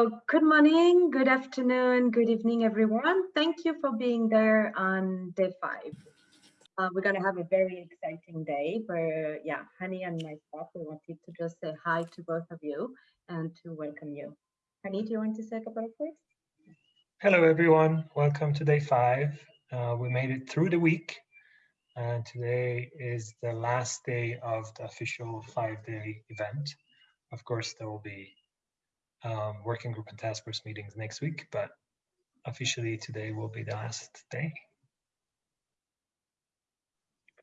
So good morning, good afternoon, good evening, everyone. Thank you for being there on day five. Uh, we're going to have a very exciting day, but yeah, Hani and myself, we wanted to just say hi to both of you and to welcome you. Hani, do you want to say a couple of words? Hello, everyone. Welcome to day five. Uh, we made it through the week, and today is the last day of the official five-day event. Of course, there will be um, working group and task force meetings next week, but officially today will be the last day.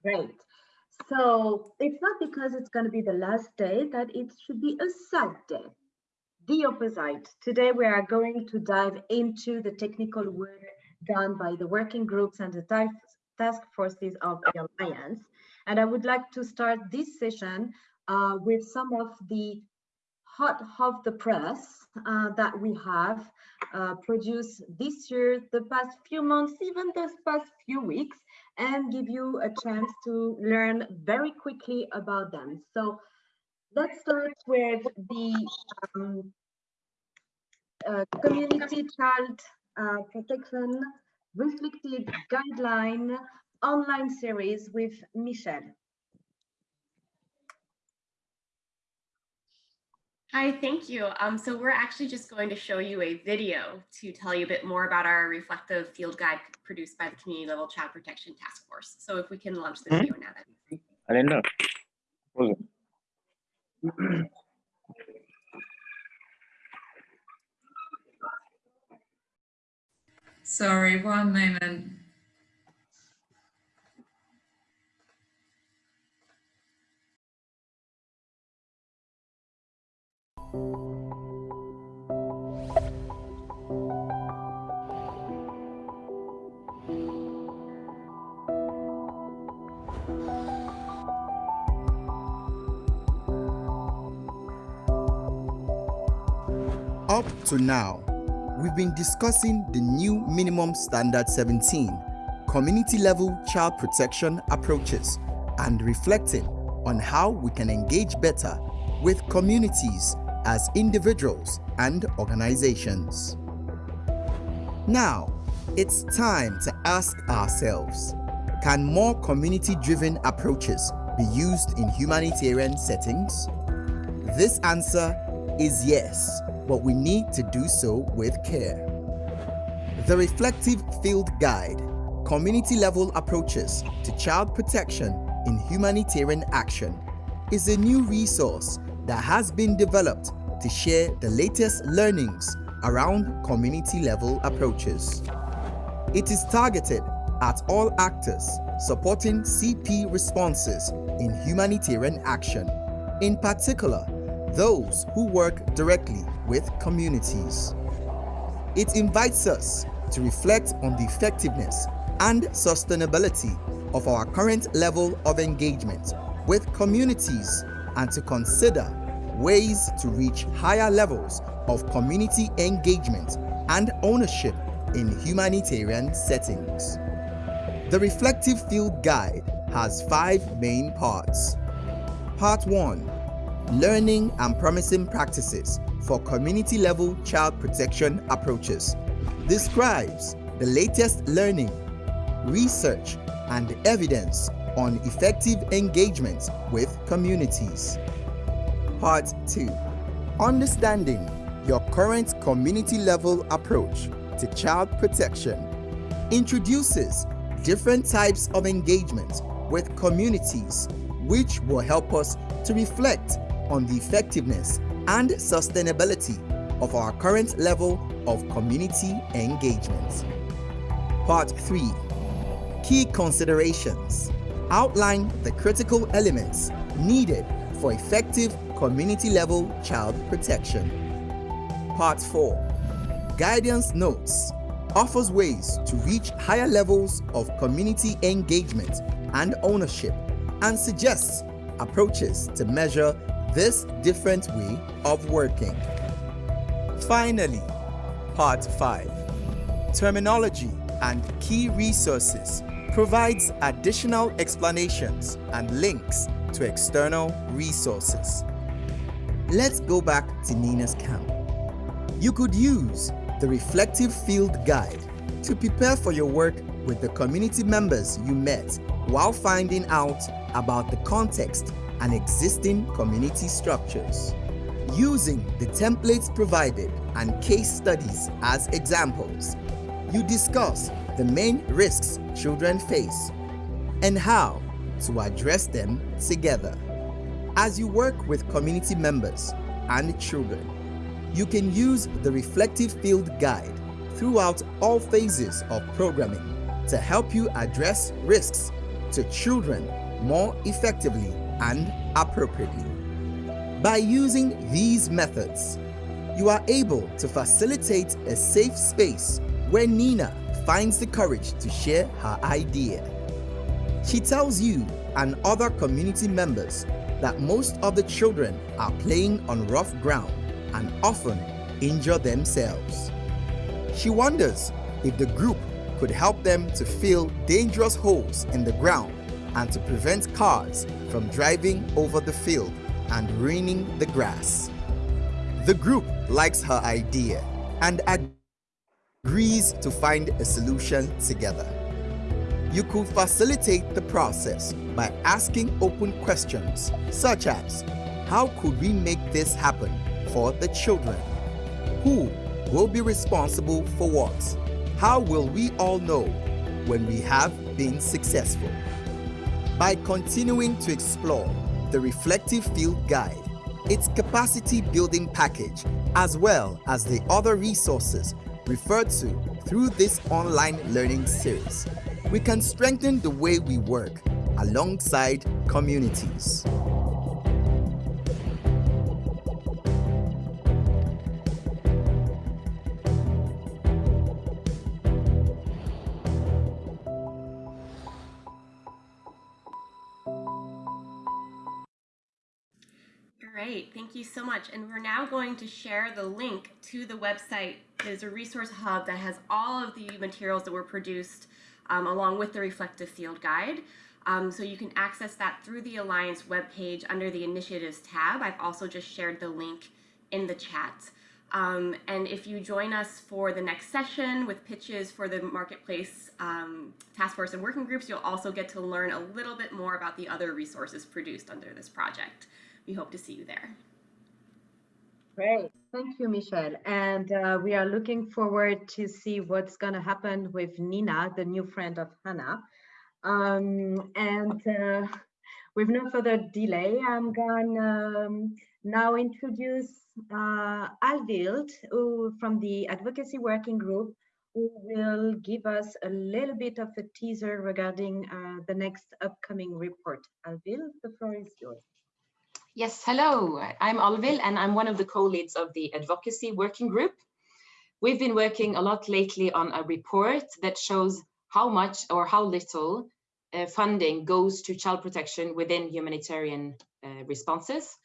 Great. So it's not because it's going to be the last day that it should be a sad day. The opposite. Today we are going to dive into the technical work done by the working groups and the task forces of the Alliance. And I would like to start this session uh, with some of the hot of the press uh, that we have uh, produced this year, the past few months, even this past few weeks, and give you a chance to learn very quickly about them. So let's start with the um, uh, Community Child uh, Protection Reflected Guideline online series with Michelle. Hi, thank you. Um, so we're actually just going to show you a video to tell you a bit more about our reflective field guide produced by the Community Level Child Protection Task Force. So if we can launch the video now. Then. I didn't know. Sorry, one moment. Up to now, we've been discussing the new Minimum Standard 17 community level child protection approaches and reflecting on how we can engage better with communities as individuals and organizations. Now, it's time to ask ourselves, can more community-driven approaches be used in humanitarian settings? This answer is yes, but we need to do so with care. The Reflective Field Guide, community-level approaches to child protection in humanitarian action, is a new resource that has been developed to share the latest learnings around community-level approaches. It is targeted at all actors supporting CP responses in humanitarian action, in particular, those who work directly with communities. It invites us to reflect on the effectiveness and sustainability of our current level of engagement with communities and to consider ways to reach higher levels of community engagement and ownership in humanitarian settings. The Reflective Field Guide has five main parts. Part 1. Learning and Promising Practices for Community-Level Child Protection Approaches describes the latest learning, research, and evidence on effective engagement with communities. Part 2. Understanding your current community level approach to child protection introduces different types of engagement with communities which will help us to reflect on the effectiveness and sustainability of our current level of community engagement. Part 3. Key considerations outline the critical elements needed for effective community-level child protection. Part 4. Guidance Notes offers ways to reach higher levels of community engagement and ownership and suggests approaches to measure this different way of working. Finally, Part 5. Terminology and key resources provides additional explanations and links to external resources. Let's go back to Nina's camp. You could use the reflective field guide to prepare for your work with the community members you met while finding out about the context and existing community structures. Using the templates provided and case studies as examples, you discuss the main risks children face and how to address them together. As you work with community members and children, you can use the Reflective Field Guide throughout all phases of programming to help you address risks to children more effectively and appropriately. By using these methods, you are able to facilitate a safe space where Nina finds the courage to share her idea. She tells you and other community members that most of the children are playing on rough ground and often injure themselves. She wonders if the group could help them to fill dangerous holes in the ground and to prevent cars from driving over the field and ruining the grass. The group likes her idea and agrees to find a solution together. You could facilitate the process by asking open questions such as, how could we make this happen for the children? Who will be responsible for what? How will we all know when we have been successful? By continuing to explore the Reflective Field Guide, its capacity building package, as well as the other resources referred to through this online learning series, we can strengthen the way we work alongside communities. Great, thank you so much. And we're now going to share the link to the website. There's a resource hub that has all of the materials that were produced um, along with the reflective field guide. Um, so you can access that through the Alliance webpage under the initiatives tab. I've also just shared the link in the chat. Um, and if you join us for the next session with pitches for the Marketplace um, Task Force and working groups, you'll also get to learn a little bit more about the other resources produced under this project. We hope to see you there. Great. Thank you, Michelle. And uh, we are looking forward to see what's going to happen with Nina, the new friend of Hannah. Um, and uh, with no further delay, I'm going to um, now introduce uh, Alvild, who, from the Advocacy Working Group, who will give us a little bit of a teaser regarding uh, the next upcoming report. Alvild, the floor is yours. Yes, hello, I'm Alvil and I'm one of the co-leads of the advocacy working group. We've been working a lot lately on a report that shows how much or how little uh, funding goes to child protection within humanitarian uh, responses.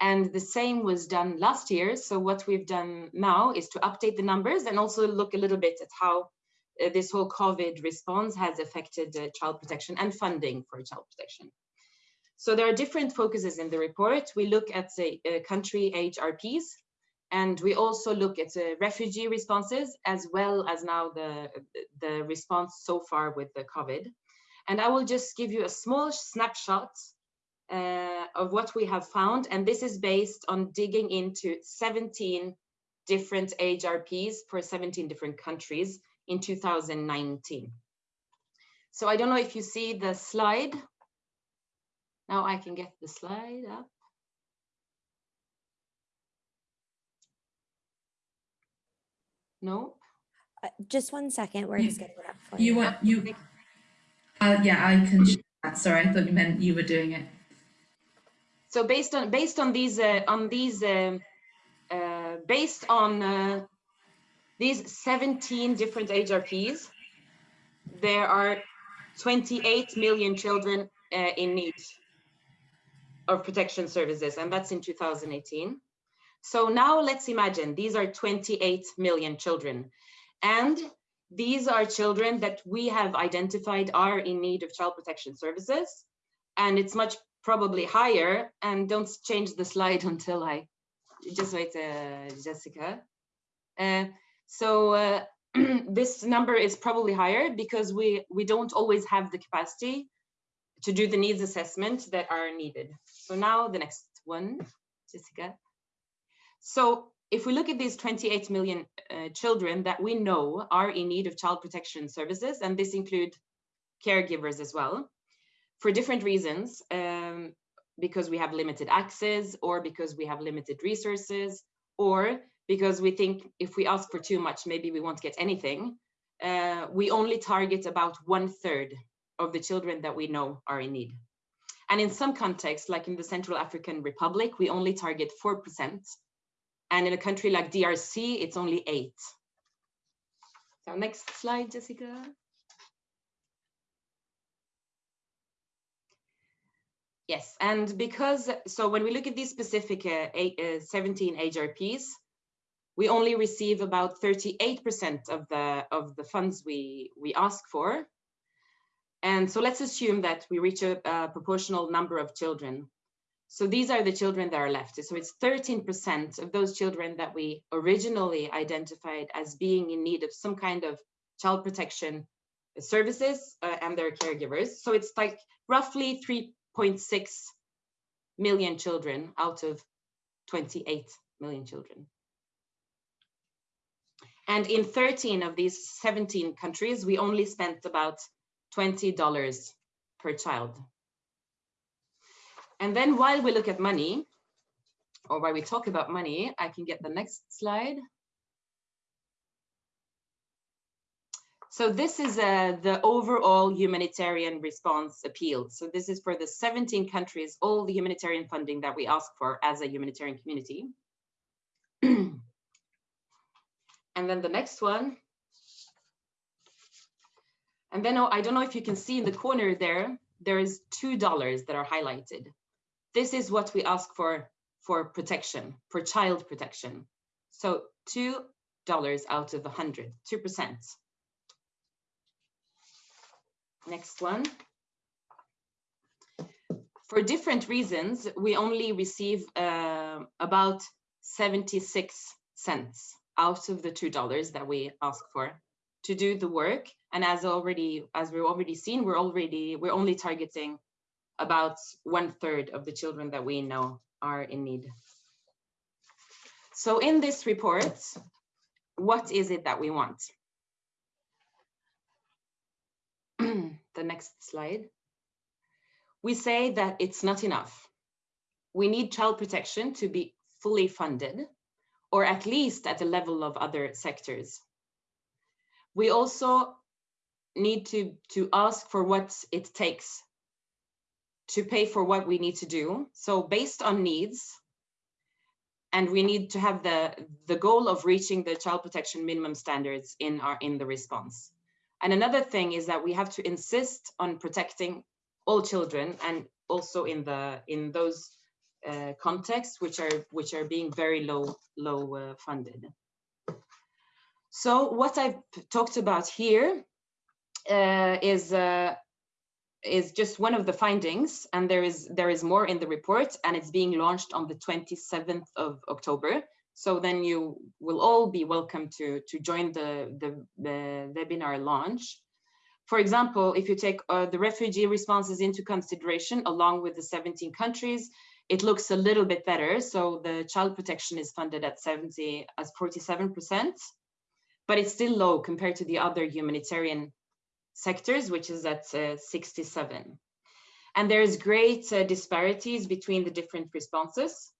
And the same was done last year. So what we've done now is to update the numbers and also look a little bit at how uh, this whole COVID response has affected uh, child protection and funding for child protection. So there are different focuses in the report. We look at the uh, country HRPs, and we also look at the refugee responses as well as now the, the response so far with the COVID. And I will just give you a small snapshot uh, of what we have found. And this is based on digging into 17 different HRPs for 17 different countries in 2019. So I don't know if you see the slide. Now I can get the slide up. Nope. Uh, just one second. We're just getting it up for You you. want you? Uh, yeah, I can. share that. Sorry, I thought you meant you were doing it. So based on based on these uh, on these um, uh, based on uh, these 17 different HRPs, there are 28 million children uh, in need of protection services, and that's in 2018. So now let's imagine these are 28 million children. And these are children that we have identified are in need of child protection services. And it's much probably higher. And don't change the slide until I just wait, uh, Jessica. Uh, so uh, this number is probably higher because we, we don't always have the capacity to do the needs assessment that are needed. So now the next one, Jessica. So if we look at these 28 million uh, children that we know are in need of child protection services, and this include caregivers as well, for different reasons, um, because we have limited access or because we have limited resources or because we think if we ask for too much, maybe we won't get anything. Uh, we only target about one third of the children that we know are in need. And in some contexts, like in the Central African Republic, we only target 4%. And in a country like DRC, it's only eight. So next slide, Jessica. Yes, and because, so when we look at these specific uh, eight, uh, 17 HRPs, we only receive about 38% of the of the funds we we ask for. And so let's assume that we reach a, a proportional number of children. So these are the children that are left. So it's 13% of those children that we originally identified as being in need of some kind of child protection services uh, and their caregivers. So it's like roughly 3.6 million children out of 28 million children. And in 13 of these 17 countries, we only spent about $20 per child. And then while we look at money, or while we talk about money, I can get the next slide. So this is uh, the overall humanitarian response appeal. So this is for the 17 countries, all the humanitarian funding that we ask for as a humanitarian community. and then the next one. And then oh, I don't know if you can see in the corner there, there is $2 that are highlighted. This is what we ask for for protection, for child protection. So $2 out of 100, 2%. Next one. For different reasons, we only receive uh, about 76 cents out of the $2 that we ask for to do the work. And as already, as we've already seen, we're already, we're only targeting about one third of the children that we know are in need. So in this report, what is it that we want? the next slide, we say that it's not enough. We need child protection to be fully funded, or at least at the level of other sectors. We also need to, to ask for what it takes to pay for what we need to do. So based on needs, and we need to have the, the goal of reaching the child protection minimum standards in, our, in the response. And another thing is that we have to insist on protecting all children and also in the in those uh, contexts which are which are being very low low uh, funded. So what I've talked about here uh, is uh, is just one of the findings, and there is there is more in the report, and it's being launched on the 27th of October. So then you will all be welcome to, to join the, the, the webinar launch. For example, if you take uh, the refugee responses into consideration along with the 17 countries, it looks a little bit better. So the child protection is funded at 70 as 47%, but it's still low compared to the other humanitarian sectors, which is at uh, 67. And there's great uh, disparities between the different responses.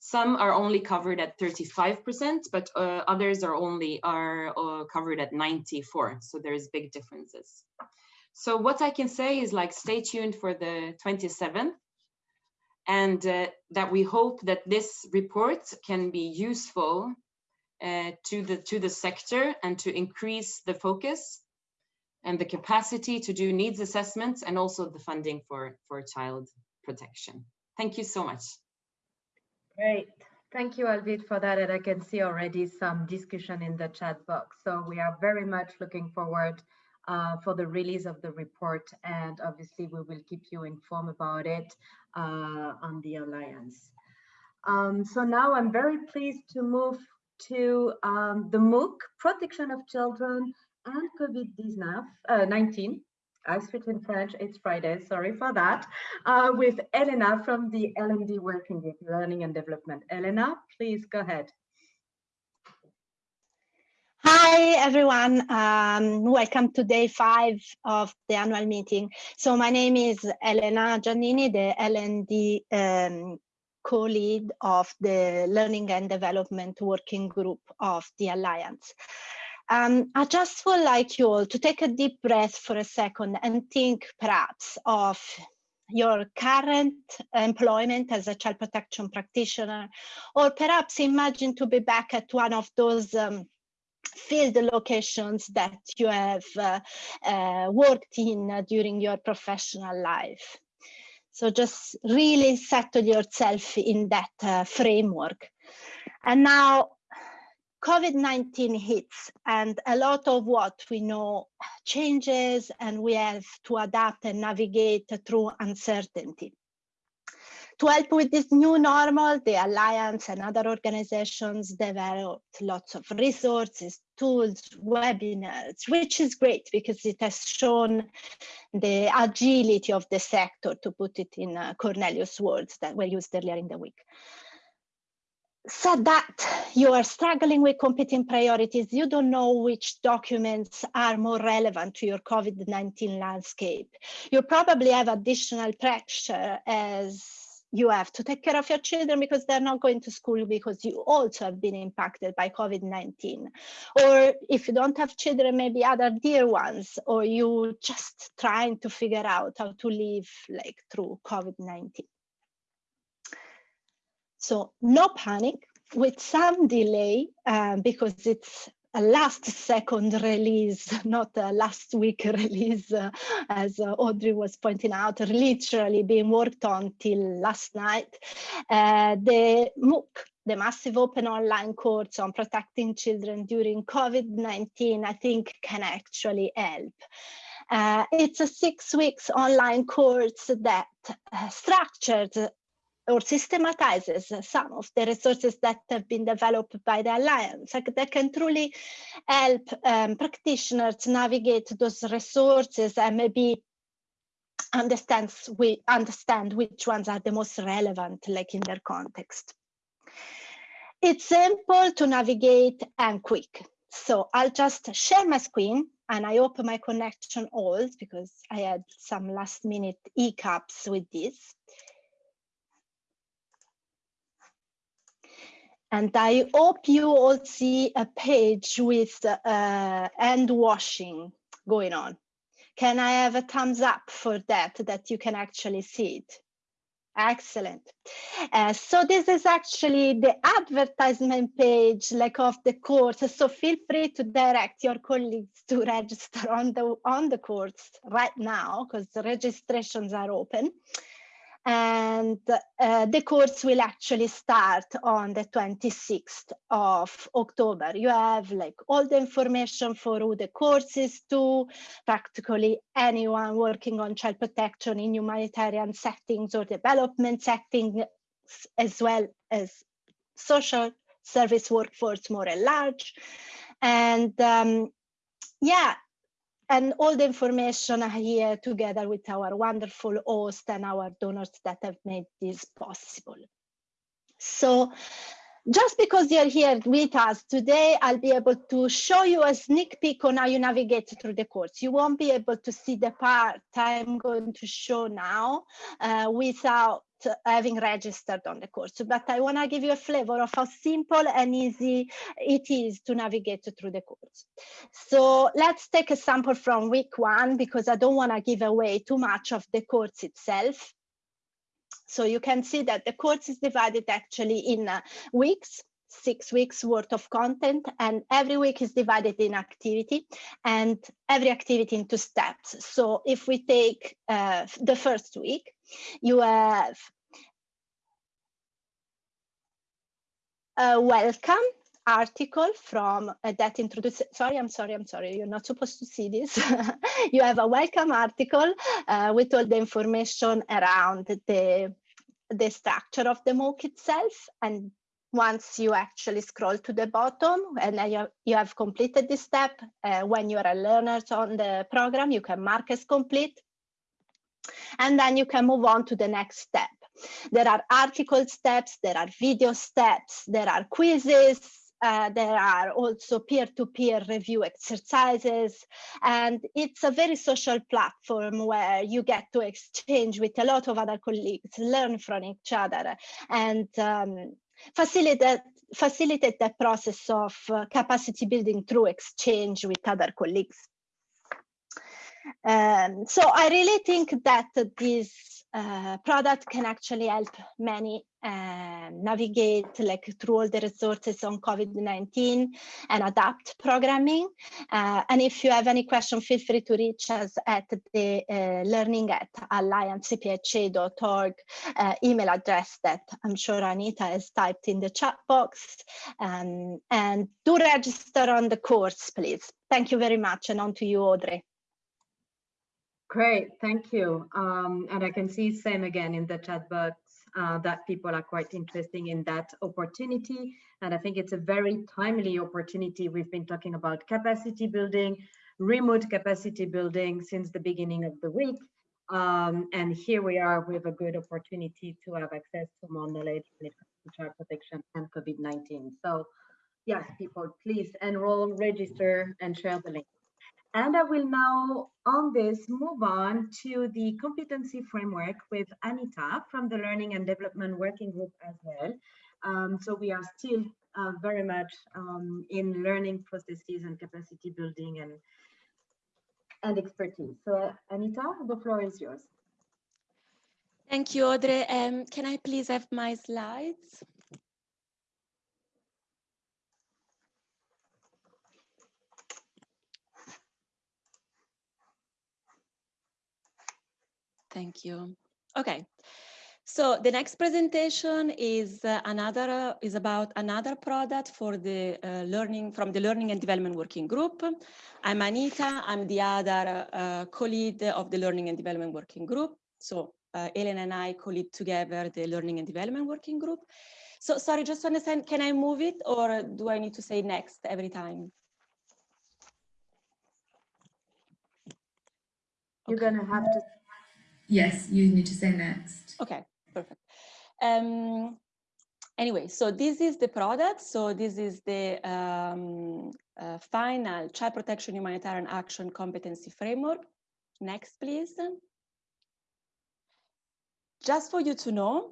Some are only covered at 35%, but uh, others are only are uh, covered at 94. So there's big differences. So what I can say is like, stay tuned for the 27th and uh, that we hope that this report can be useful uh, to the to the sector and to increase the focus and the capacity to do needs assessments and also the funding for for child protection. Thank you so much. Great. Thank you, Alvid, for that. And I can see already some discussion in the chat box. So we are very much looking forward uh, for the release of the report. And obviously, we will keep you informed about it uh, on the Alliance. Um, so now I'm very pleased to move to um, the MOOC, Protection of Children and COVID-19. Uh, I switch in French, it's Friday, sorry for that, uh, with Elena from the L&D Working Group, Learning and Development. Elena, please go ahead. Hi, everyone. Um, welcome to day five of the annual meeting. So my name is Elena Giannini, the L&D um, co-lead of the Learning and Development Working Group of the Alliance. Um, I just would like you all to take a deep breath for a second and think perhaps of your current employment as a child protection practitioner, or perhaps imagine to be back at one of those um, field locations that you have uh, uh, worked in uh, during your professional life. So just really settle yourself in that uh, framework. And now COVID-19 hits and a lot of what we know changes and we have to adapt and navigate through uncertainty. To help with this new normal, the Alliance and other organizations developed lots of resources, tools, webinars, which is great because it has shown the agility of the sector, to put it in uh, Cornelius' words that were used earlier in the week. Said that you are struggling with competing priorities, you don't know which documents are more relevant to your COVID-19 landscape. You probably have additional pressure as you have to take care of your children because they're not going to school because you also have been impacted by COVID-19. Or if you don't have children, maybe other dear ones, or you just trying to figure out how to live like through COVID-19. So no panic with some delay um, because it's a last second release, not a last week release, uh, as uh, Audrey was pointing out, literally being worked on till last night. Uh, the MOOC, the massive open online course on protecting children during COVID-19, I think can actually help. Uh, it's a six weeks online course that uh, structured or systematizes some of the resources that have been developed by the Alliance like that can truly help um, practitioners navigate those resources and maybe understands we understand which ones are the most relevant like in their context. It's simple to navigate and quick. So I'll just share my screen and I open my connection holds because I had some last minute hiccups with this. And I hope you all see a page with uh, hand washing going on. Can I have a thumbs up for that, that you can actually see it? Excellent. Uh, so this is actually the advertisement page like of the course. So feel free to direct your colleagues to register on the on the course right now because the registrations are open and uh, the course will actually start on the 26th of October. You have like all the information for who the course is to, practically anyone working on child protection in humanitarian settings or development settings, as well as social service workforce more at large. And um, yeah, and all the information here together with our wonderful host and our donors that have made this possible. So just because you're here with us today, I'll be able to show you a sneak peek on how you navigate through the course. You won't be able to see the part I'm going to show now uh, without having registered on the course. But I want to give you a flavor of how simple and easy it is to navigate through the course. So let's take a sample from week one because I don't want to give away too much of the course itself. So you can see that the course is divided actually in uh, weeks six weeks worth of content and every week is divided in activity and every activity into steps. So if we take uh, the first week, you have a welcome article from uh, that introduces sorry i'm sorry i'm sorry you're not supposed to see this you have a welcome article uh, with all the information around the the structure of the MOOC itself and once you actually scroll to the bottom and you, you have completed this step. Uh, when you're a learner on the program, you can mark as complete. And then you can move on to the next step. There are article steps, there are video steps, there are quizzes, uh, there are also peer-to-peer -peer review exercises, and it's a very social platform where you get to exchange with a lot of other colleagues, learn from each other, and um, facilitate, facilitate the process of uh, capacity building through exchange with other colleagues. Um, so I really think that this uh, product can actually help many uh, navigate like through all the resources on COVID-19 and adapt programming. Uh, and if you have any question, feel free to reach us at the uh, learning at alliancecpha.org uh, email address that I'm sure Anita has typed in the chat box. Um, and do register on the course, please. Thank you very much. And on to you, Audrey. Great, thank you. Um, and I can see same again in the chat box uh, that people are quite interested in that opportunity. And I think it's a very timely opportunity. We've been talking about capacity building, remote capacity building since the beginning of the week. Um, and here we are with a good opportunity to have access to more knowledge when to child protection and COVID-19. So yes, people, please enroll, register, and share the link. And I will now, on this, move on to the competency framework with Anita from the Learning and Development Working Group as well. Um, so we are still uh, very much um, in learning processes and capacity building and, and expertise. So Anita, the floor is yours. Thank you, Audrey. Um, can I please have my slides? Thank you. Okay. So the next presentation is uh, another uh, is about another product for the uh, learning from the Learning and Development Working Group. I'm Anita. I'm the other uh, co-lead of the Learning and Development Working Group. So uh, Elena and I co-lead together the Learning and Development Working Group. So sorry, just to understand, can I move it or do I need to say next every time? You're gonna have to Yes, you need to say next. Okay, perfect. Um, anyway, so this is the product. So this is the um, uh, final child protection humanitarian action competency framework. Next, please. Just for you to know,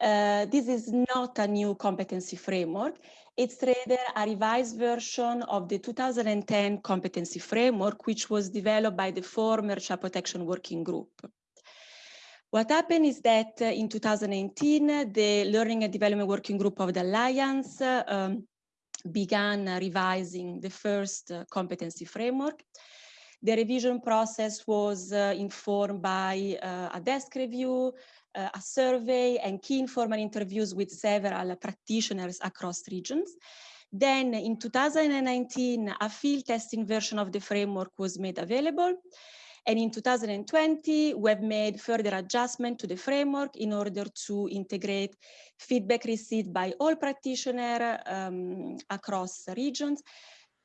uh, this is not a new competency framework. It's rather a revised version of the 2010 competency framework, which was developed by the former Child Protection Working Group. What happened is that uh, in 2018, the Learning and Development Working Group of the Alliance uh, um, began uh, revising the first uh, competency framework. The revision process was uh, informed by uh, a desk review, a survey, and key informant interviews with several practitioners across regions. Then in 2019, a field testing version of the framework was made available. And in 2020, we've made further adjustment to the framework in order to integrate feedback received by all practitioners um, across regions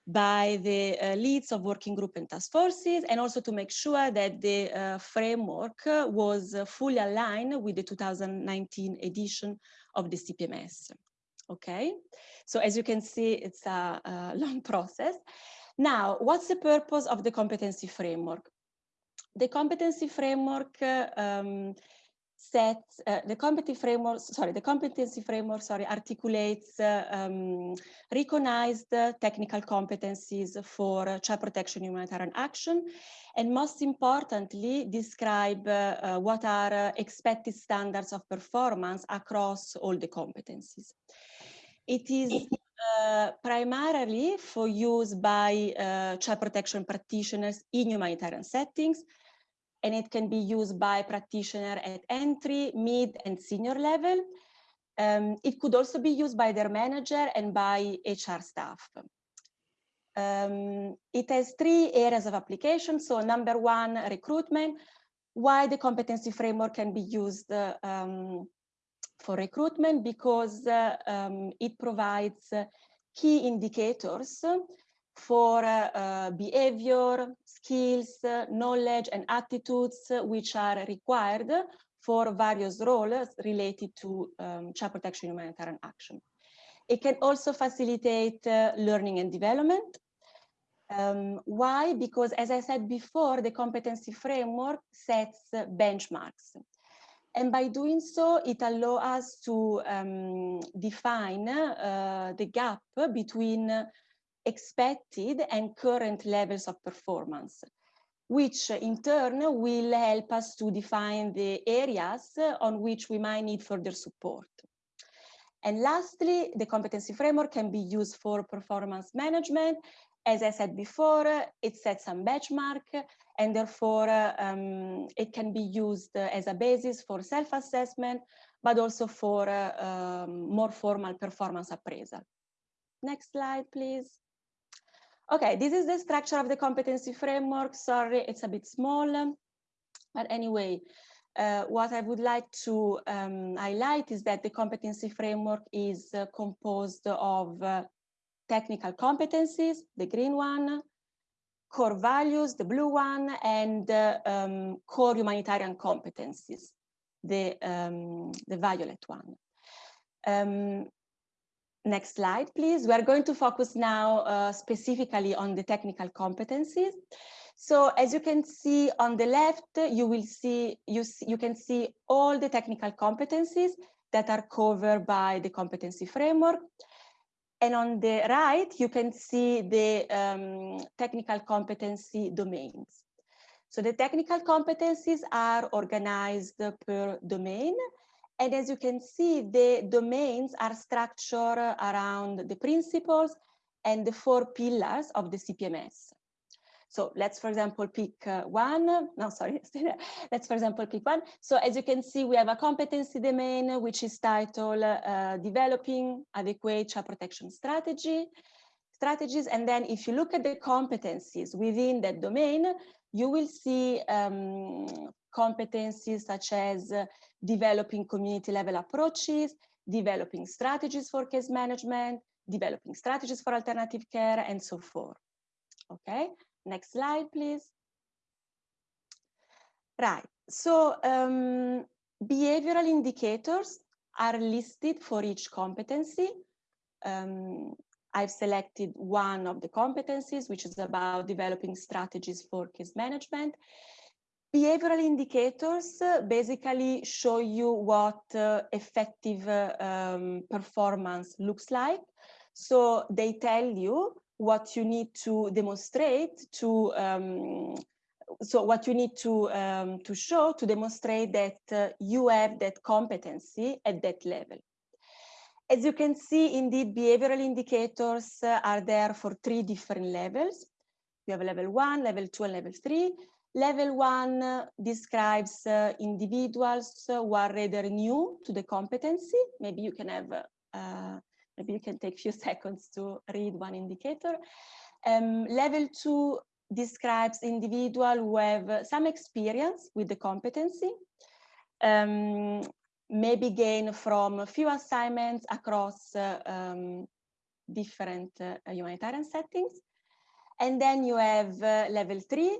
by the uh, leads of working group and task forces, and also to make sure that the uh, framework was fully aligned with the 2019 edition of the CPMS. Okay, so as you can see, it's a, a long process. Now, what's the purpose of the competency framework? The competency framework um, sets uh, the competency framework sorry the competency framework sorry articulates uh, um, recognized technical competencies for child protection humanitarian action and most importantly describe uh, uh what are uh, expected standards of performance across all the competencies. It is primarily for use by child protection practitioners in humanitarian settings and it can be used by practitioner at entry, mid, and senior level. Um, it could also be used by their manager and by HR staff. Um, it has three areas of application. So number one, recruitment, why the competency framework can be used uh, um, for recruitment because uh, um, it provides key indicators for uh, behavior, skills, knowledge, and attitudes which are required for various roles related to um, child protection humanitarian action. It can also facilitate uh, learning and development. Um, why? Because as I said before, the competency framework sets uh, benchmarks. And by doing so, it allows us to um, define uh, the gap between expected and current levels of performance, which in turn will help us to define the areas on which we might need further support. And lastly, the competency framework can be used for performance management. As I said before, it sets some benchmark and therefore um, it can be used as a basis for self-assessment, but also for uh, um, more formal performance appraisal. Next slide, please. Okay, this is the structure of the competency framework. Sorry, it's a bit small, but anyway, uh, what I would like to um, highlight is that the competency framework is uh, composed of uh, technical competencies, the green one, core values, the blue one, and uh, um, core humanitarian competencies, the, um, the violet one. Um, next slide, please. We are going to focus now uh, specifically on the technical competencies. So as you can see on the left, you will see, you, you can see all the technical competencies that are covered by the competency framework. And on the right, you can see the um, technical competency domains. So the technical competencies are organized per domain. And as you can see, the domains are structured around the principles and the four pillars of the CPMS. So let's, for example, pick uh, one. No, sorry. let's, for example, pick one. So as you can see, we have a competency domain, which is titled uh, Developing Adequate Child Protection Strategy strategies. And then if you look at the competencies within that domain, you will see um, competencies such as uh, developing community level approaches, developing strategies for case management, developing strategies for alternative care, and so forth. Okay, Next slide, please. Right, so um, behavioral indicators are listed for each competency. Um, I've selected one of the competencies, which is about developing strategies for case management. Behavioral indicators basically show you what uh, effective uh, um, performance looks like. So they tell you what you need to demonstrate to um, so what you need to um, to show to demonstrate that uh, you have that competency at that level. As you can see, indeed, behavioral indicators uh, are there for three different levels. You have level one, level two, and level three. Level one describes uh, individuals who are rather new to the competency. Maybe you can have uh, Maybe you can take a few seconds to read one indicator. Um, level two describes individual who have some experience with the competency, um, maybe gain from a few assignments across uh, um, different uh, humanitarian settings. And then you have uh, level three,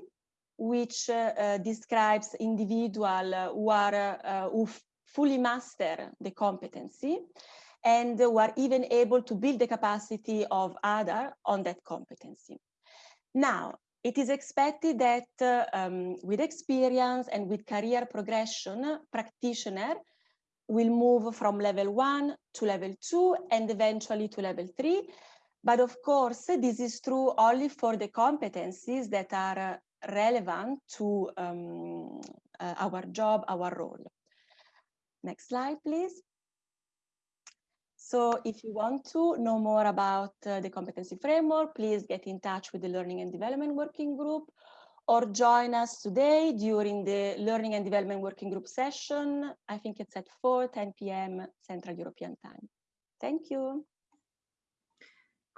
which uh, uh, describes individual who are uh, who fully master the competency and who are even able to build the capacity of other on that competency. Now, it is expected that uh, um, with experience and with career progression, practitioner will move from level one to level two and eventually to level three. But of course, this is true only for the competencies that are uh, relevant to um, uh, our job, our role. Next slide, please. So if you want to know more about uh, the competency framework, please get in touch with the Learning and Development Working Group or join us today during the Learning and Development Working Group session. I think it's at 4, 10 p.m. Central European Time. Thank you.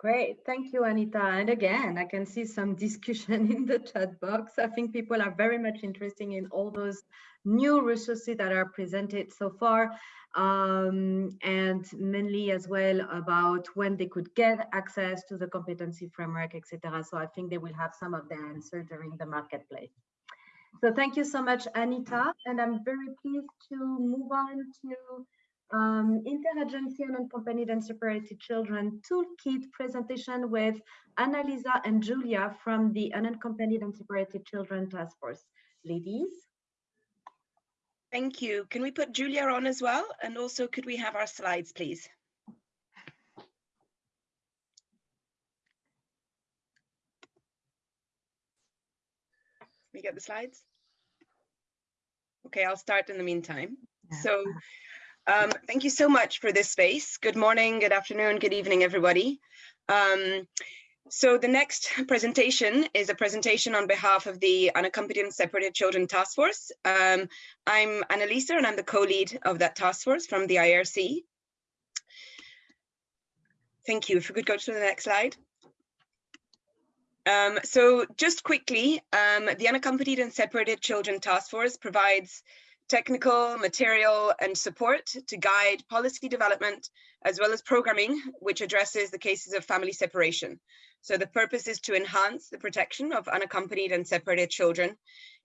Great, thank you, Anita. And again, I can see some discussion in the chat box. I think people are very much interested in all those new resources that are presented so far, um, and mainly as well about when they could get access to the competency framework, etc. So I think they will have some of the answer during the marketplace. So thank you so much, Anita. And I'm very pleased to move on to um, interagency and unaccompanied and separated children toolkit presentation with Annalisa and Julia from the unaccompanied and separated children task force. Ladies. Thank you. Can we put Julia on as well? And also could we have our slides, please? We get the slides? Okay, I'll start in the meantime. So um, thank you so much for this space. Good morning, good afternoon, good evening, everybody. Um, so the next presentation is a presentation on behalf of the Unaccompanied and Separated Children Task Force. Um, I'm Annalisa and I'm the co-lead of that task force from the IRC. Thank you. If we could go to the next slide. Um, so just quickly, um, the Unaccompanied and Separated Children Task Force provides technical, material, and support to guide policy development, as well as programming, which addresses the cases of family separation. So the purpose is to enhance the protection of unaccompanied and separated children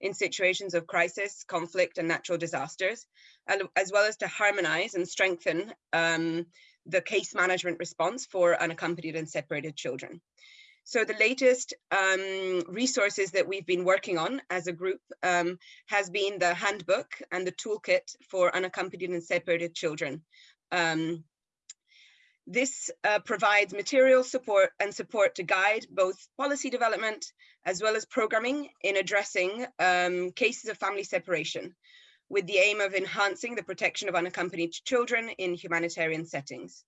in situations of crisis, conflict, and natural disasters, as well as to harmonize and strengthen um, the case management response for unaccompanied and separated children. So the latest um, resources that we've been working on as a group um, has been the handbook and the toolkit for unaccompanied and separated children. Um, this uh, provides material support and support to guide both policy development as well as programming in addressing um, cases of family separation with the aim of enhancing the protection of unaccompanied children in humanitarian settings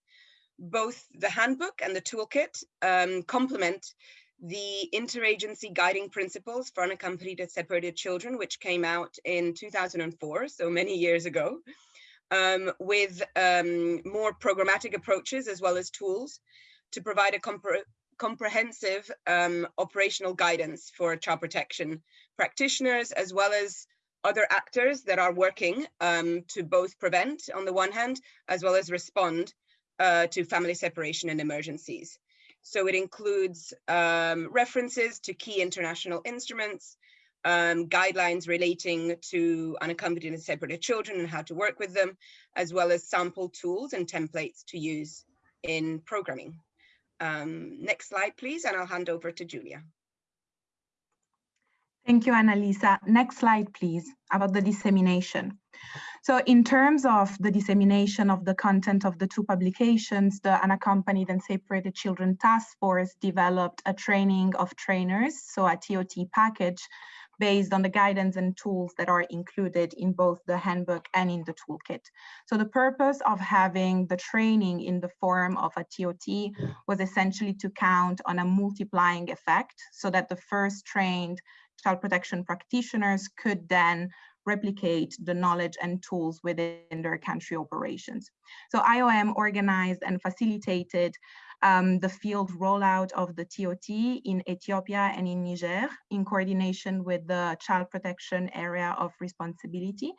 both the handbook and the toolkit um, complement the interagency guiding principles for unaccompanied and separated children, which came out in 2004, so many years ago, um, with um, more programmatic approaches as well as tools to provide a compre comprehensive um, operational guidance for child protection practitioners, as well as other actors that are working um, to both prevent on the one hand, as well as respond uh, to family separation and emergencies. So it includes um, references to key international instruments, um, guidelines relating to unaccompanied and separated children and how to work with them, as well as sample tools and templates to use in programming. Um, next slide, please, and I'll hand over to Julia. Thank you, Annalisa. Next slide, please, about the dissemination. So in terms of the dissemination of the content of the two publications, the Unaccompanied and Separated Children Task Force developed a training of trainers, so a TOT package, based on the guidance and tools that are included in both the handbook and in the toolkit. So the purpose of having the training in the form of a TOT was essentially to count on a multiplying effect so that the first trained child protection practitioners could then replicate the knowledge and tools within their country operations. So IOM organized and facilitated um, the field rollout of the TOT in Ethiopia and in Niger in coordination with the child protection area of responsibility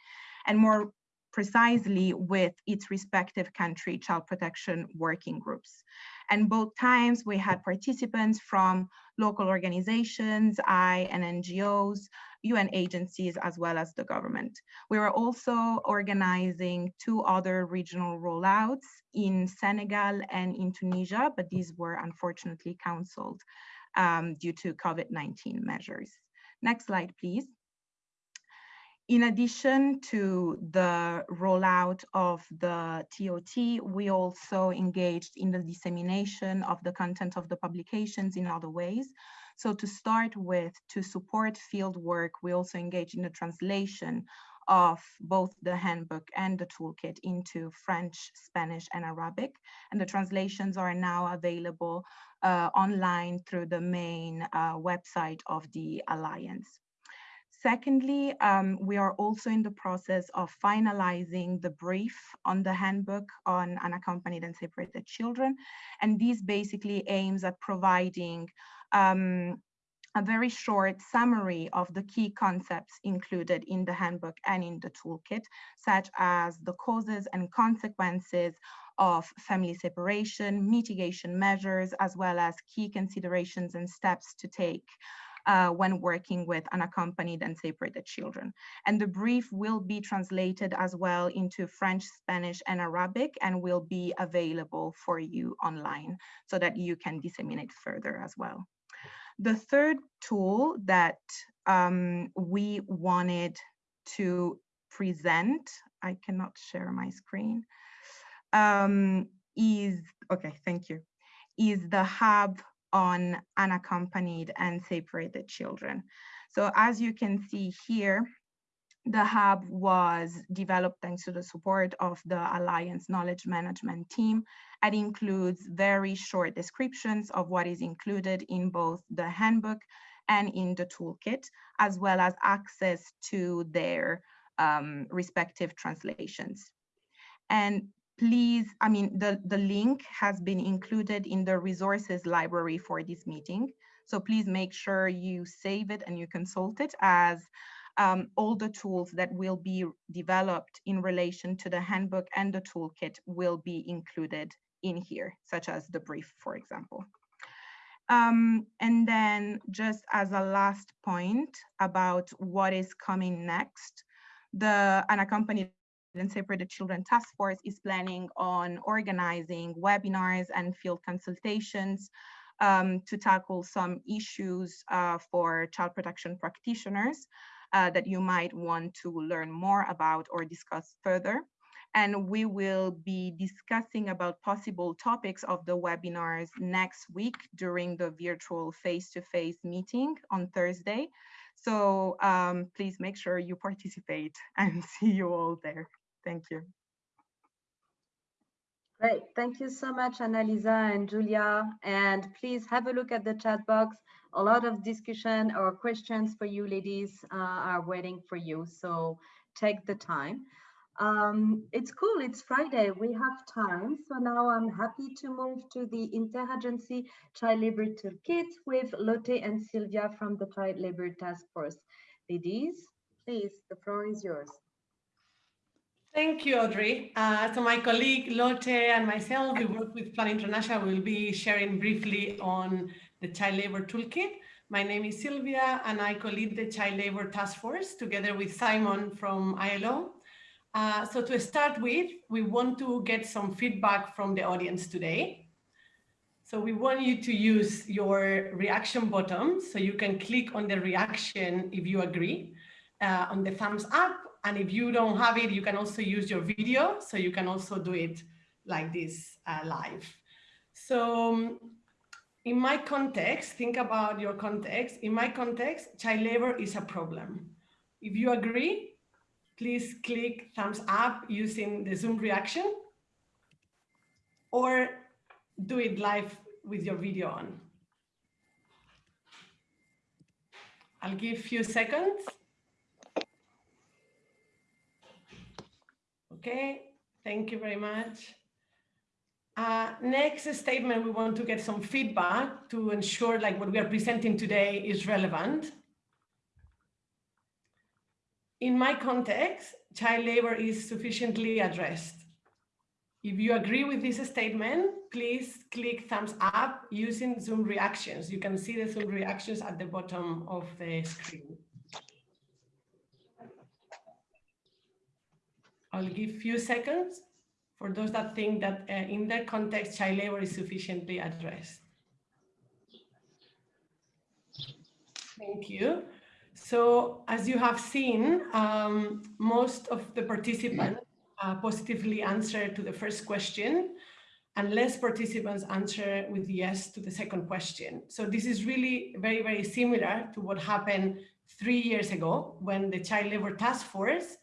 and more precisely with its respective country child protection working groups. And both times we had participants from local organizations, I and NGOs, UN agencies, as well as the government. We were also organizing two other regional rollouts in Senegal and in Tunisia, but these were unfortunately canceled um, due to COVID-19 measures. Next slide, please. In addition to the rollout of the TOT, we also engaged in the dissemination of the content of the publications in other ways. So to start with, to support field work, we also engaged in the translation of both the handbook and the toolkit into French, Spanish, and Arabic. And the translations are now available uh, online through the main uh, website of the Alliance. Secondly, um, we are also in the process of finalizing the brief on the handbook on unaccompanied and separated children. And this basically aims at providing um, a very short summary of the key concepts included in the handbook and in the toolkit, such as the causes and consequences of family separation, mitigation measures, as well as key considerations and steps to take uh, when working with unaccompanied and separated children. And the brief will be translated as well into French, Spanish, and Arabic, and will be available for you online so that you can disseminate further as well. The third tool that um, we wanted to present, I cannot share my screen, um, is, okay, thank you, is the hub on unaccompanied and separated children. So as you can see here, the hub was developed thanks to the support of the Alliance Knowledge Management team. It includes very short descriptions of what is included in both the handbook and in the toolkit, as well as access to their um, respective translations. And please, I mean, the, the link has been included in the resources library for this meeting. So please make sure you save it and you consult it as um, all the tools that will be developed in relation to the handbook and the toolkit will be included in here, such as the brief, for example. Um, and then just as a last point about what is coming next, the unaccompanied and Separated Children Task Force is planning on organizing webinars and field consultations um, to tackle some issues uh, for child protection practitioners uh, that you might want to learn more about or discuss further. And we will be discussing about possible topics of the webinars next week during the virtual face-to-face -face meeting on Thursday. So um, please make sure you participate and see you all there. Thank you. Great. Thank you so much, Annalisa and Julia. And please have a look at the chat box. A lot of discussion or questions for you ladies uh, are waiting for you. So take the time. Um, it's cool. It's Friday. We have time. So now I'm happy to move to the Interagency Child Labor Toolkit with Lotte and Sylvia from the Child Labor Task Force. Ladies, please, the floor is yours. Thank you, Audrey. Uh, so my colleague Lotte and myself, we work with Plan International. We'll be sharing briefly on the Child Labor Toolkit. My name is Sylvia and I co-lead the Child Labor Task Force together with Simon from ILO. Uh, so to start with, we want to get some feedback from the audience today. So we want you to use your reaction button so you can click on the reaction if you agree uh, on the thumbs up. And if you don't have it, you can also use your video. So you can also do it like this uh, live. So um, in my context, think about your context. In my context, child labor is a problem. If you agree, please click thumbs up using the Zoom reaction or do it live with your video on. I'll give few seconds. Okay, thank you very much. Uh, next statement, we want to get some feedback to ensure like what we are presenting today is relevant. In my context, child labor is sufficiently addressed. If you agree with this statement, please click thumbs up using Zoom reactions. You can see the Zoom reactions at the bottom of the screen. I'll give few seconds for those that think that uh, in their context, child labor is sufficiently addressed. Thank you. So as you have seen, um, most of the participants uh, positively answer to the first question and less participants answer with yes to the second question. So this is really very, very similar to what happened three years ago when the Child Labor Task Force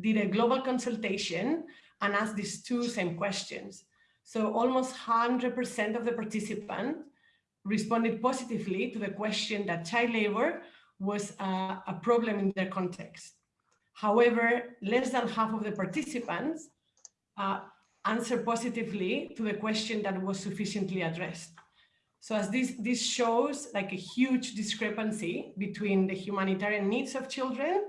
did a global consultation and asked these two same questions. So almost 100% of the participants responded positively to the question that child labor was a problem in their context. However, less than half of the participants uh, answered positively to the question that was sufficiently addressed. So as this, this shows like a huge discrepancy between the humanitarian needs of children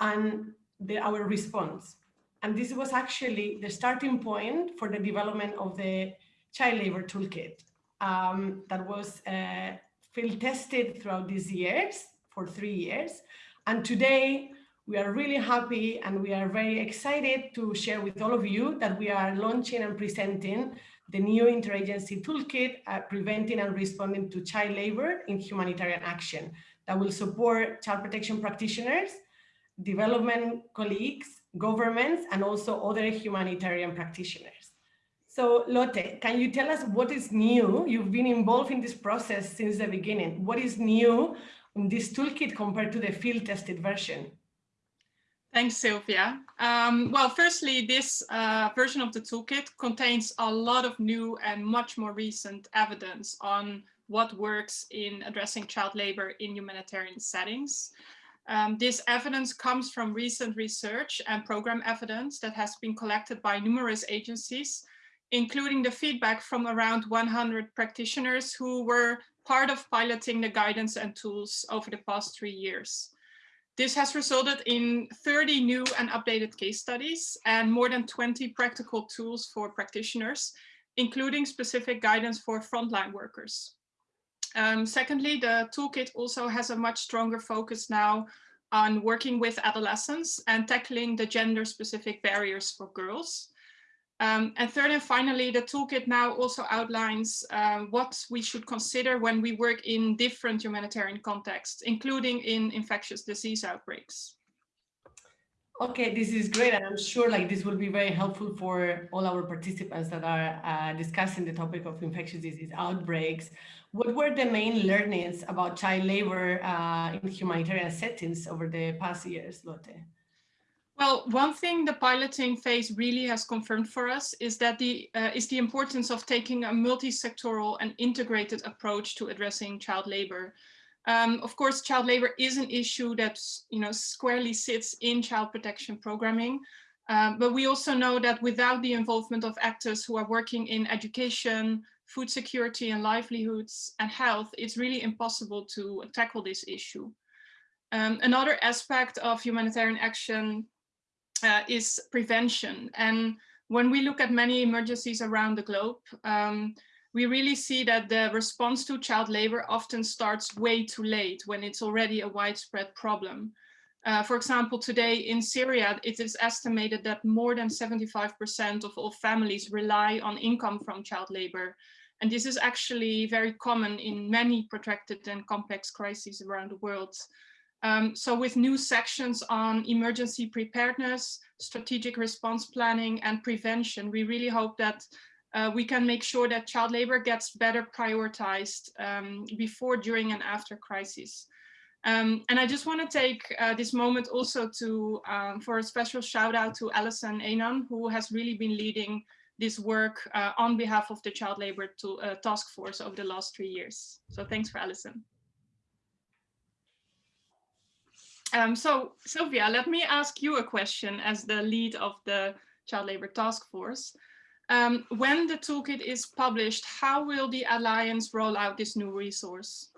and the, our response. And this was actually the starting point for the development of the child labor toolkit um, that was uh, field tested throughout these years for three years. And today we are really happy and we are very excited to share with all of you that we are launching and presenting the new interagency toolkit uh, preventing and responding to child labor in humanitarian action that will support child protection practitioners, development colleagues, governments, and also other humanitarian practitioners. So Lotte, can you tell us what is new? You've been involved in this process since the beginning. What is new in this toolkit compared to the field tested version? Thanks, Sylvia. Um, well, firstly, this uh, version of the toolkit contains a lot of new and much more recent evidence on what works in addressing child labor in humanitarian settings. Um, this evidence comes from recent research and program evidence that has been collected by numerous agencies, including the feedback from around 100 practitioners who were part of piloting the guidance and tools over the past three years. This has resulted in 30 new and updated case studies and more than 20 practical tools for practitioners, including specific guidance for frontline workers. Um, secondly, the toolkit also has a much stronger focus now on working with adolescents and tackling the gender specific barriers for girls. Um, and third and finally, the toolkit now also outlines uh, what we should consider when we work in different humanitarian contexts, including in infectious disease outbreaks. Okay, this is great. And I'm sure like this will be very helpful for all our participants that are uh, discussing the topic of infectious disease outbreaks. What were the main learnings about child labor uh, in humanitarian settings over the past years, Lotte? Well, one thing the piloting phase really has confirmed for us is that the uh, is the importance of taking a multi-sectoral and integrated approach to addressing child labor. Um, of course, child labor is an issue that you know squarely sits in child protection programming, um, but we also know that without the involvement of actors who are working in education, food security and livelihoods and health, it's really impossible to tackle this issue. Um, another aspect of humanitarian action uh, is prevention. And when we look at many emergencies around the globe, um, we really see that the response to child labor often starts way too late when it's already a widespread problem. Uh, for example, today in Syria, it is estimated that more than 75% of all families rely on income from child labor. And this is actually very common in many protracted and complex crises around the world. Um, so with new sections on emergency preparedness, strategic response planning and prevention, we really hope that uh, we can make sure that child labor gets better prioritized um, before, during and after crises. Um, and I just want to take uh, this moment also to um, for a special shout out to Alison Anon, who has really been leading this work uh, on behalf of the Child Labor to, uh, Task Force over the last three years. So thanks for Alison. Um, so Sylvia, let me ask you a question as the lead of the Child Labour Task Force. Um, when the toolkit is published, how will the Alliance roll out this new resource?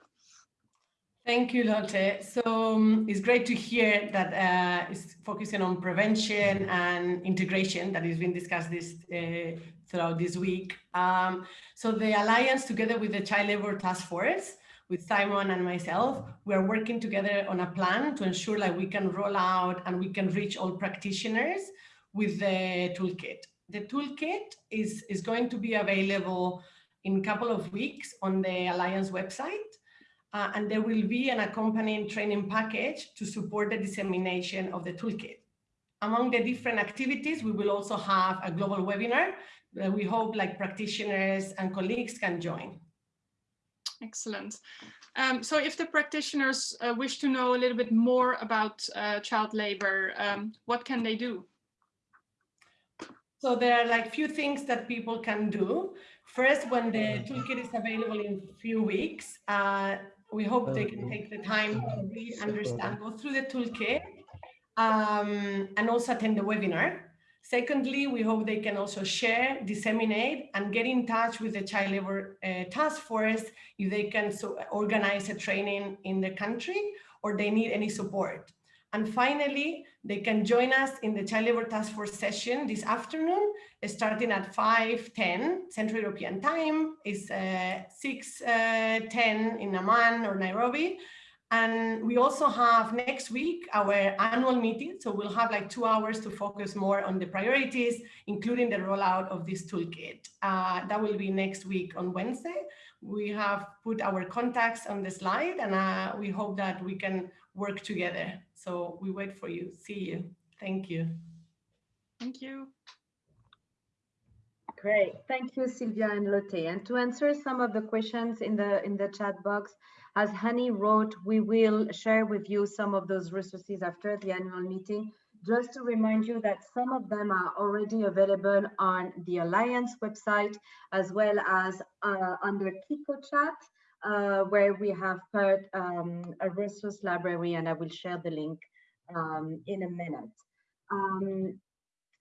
Thank you, Lotte. So um, it's great to hear that uh, it's focusing on prevention and integration that has been discussed this uh, throughout this week. Um, so the Alliance, together with the Child Labour Task Force, with Simon and myself, we are working together on a plan to ensure that we can roll out and we can reach all practitioners with the toolkit. The toolkit is, is going to be available in a couple of weeks on the Alliance website. Uh, and there will be an accompanying training package to support the dissemination of the toolkit. Among the different activities, we will also have a global webinar that we hope like practitioners and colleagues can join. Excellent. Um, so if the practitioners uh, wish to know a little bit more about uh, child labor, um, what can they do? So there are like few things that people can do. First, when the toolkit is available in a few weeks, uh, we hope they can take the time to read, understand, go through the toolkit, um, and also attend the webinar. Secondly, we hope they can also share, disseminate, and get in touch with the Child Labor uh, Task Force if they can so organize a training in the country or they need any support. And finally, they can join us in the Child Labor Task Force session this afternoon, starting at 5.10 Central European Time. is uh, 6.10 uh, in Amman or Nairobi. And we also have next week our annual meeting. So we'll have like two hours to focus more on the priorities, including the rollout of this toolkit. Uh, that will be next week on Wednesday. We have put our contacts on the slide and uh, we hope that we can work together. So we wait for you. See you. Thank you. Thank you. Great. Thank you, Sylvia and Lotte. And to answer some of the questions in the in the chat box, as Hani wrote, we will share with you some of those resources after the annual meeting. Just to remind you that some of them are already available on the Alliance website, as well as uh, under Kiko chat uh, where we have put um, a resource library and I will share the link um, in a minute. Um,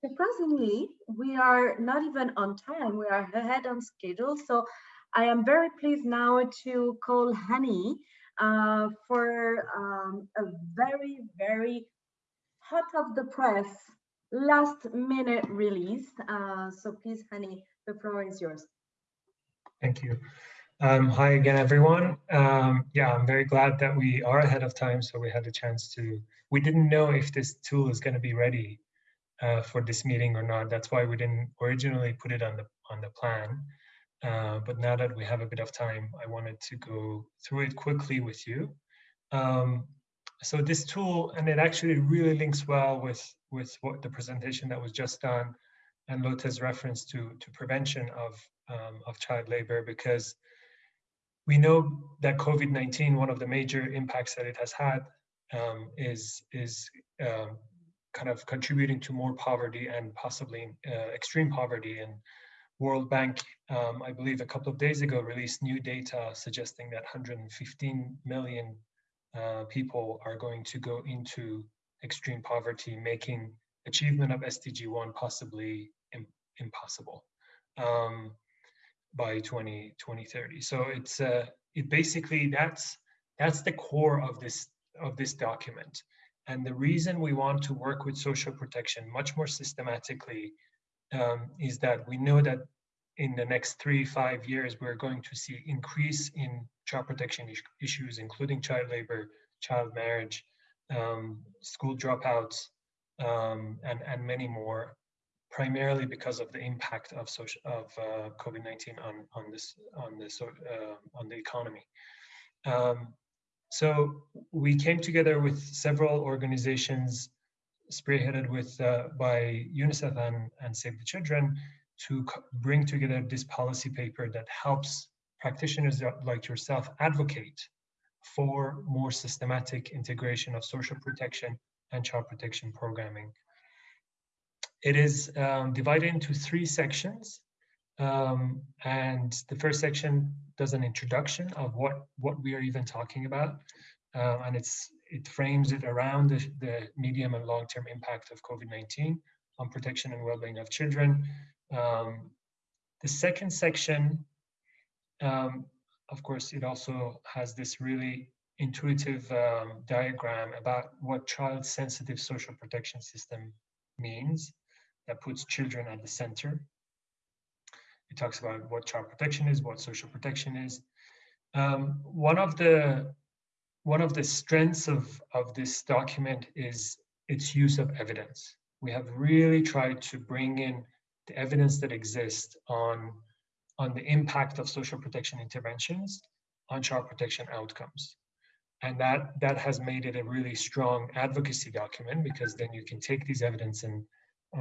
surprisingly, we are not even on time, we are ahead on schedule. So I am very pleased now to call Hani uh, for um, a very, very hot of the press last minute release. Uh, so please, Hani, the floor is yours. Thank you. Um, hi again, everyone. Um, yeah, I'm very glad that we are ahead of time, so we had a chance to. We didn't know if this tool is going to be ready uh, for this meeting or not. That's why we didn't originally put it on the on the plan. Uh, but now that we have a bit of time, I wanted to go through it quickly with you. Um, so this tool, and it actually really links well with with what the presentation that was just done, and Lotte's reference to to prevention of um, of child labor because we know that COVID-19, one of the major impacts that it has had um, is, is um, kind of contributing to more poverty and possibly uh, extreme poverty. And World Bank, um, I believe a couple of days ago, released new data suggesting that 115 million uh, people are going to go into extreme poverty, making achievement of SDG 1 possibly Im impossible. Um, by 20, 2030. So it's uh, it basically that's that's the core of this of this document. And the reason we want to work with social protection much more systematically um, is that we know that in the next three, five years, we're going to see increase in child protection issues, including child labor, child marriage, um, school dropouts, um, and, and many more primarily because of the impact of social of uh, COVID-19 on on this on this uh, on the economy. Um, so we came together with several organizations, spearheaded with uh, by UNICEF and, and Save the Children, to bring together this policy paper that helps practitioners like yourself advocate for more systematic integration of social protection and child protection programming it is um, divided into three sections. Um, and the first section does an introduction of what, what we are even talking about. Um, and it's, it frames it around the, the medium and long-term impact of COVID-19 on protection and well-being of children. Um, the second section, um, of course, it also has this really intuitive um, diagram about what child-sensitive social protection system means that puts children at the center. It talks about what child protection is, what social protection is. Um, one of the one of the strengths of, of this document is its use of evidence. We have really tried to bring in the evidence that exists on, on the impact of social protection interventions on child protection outcomes. And that, that has made it a really strong advocacy document because then you can take these evidence and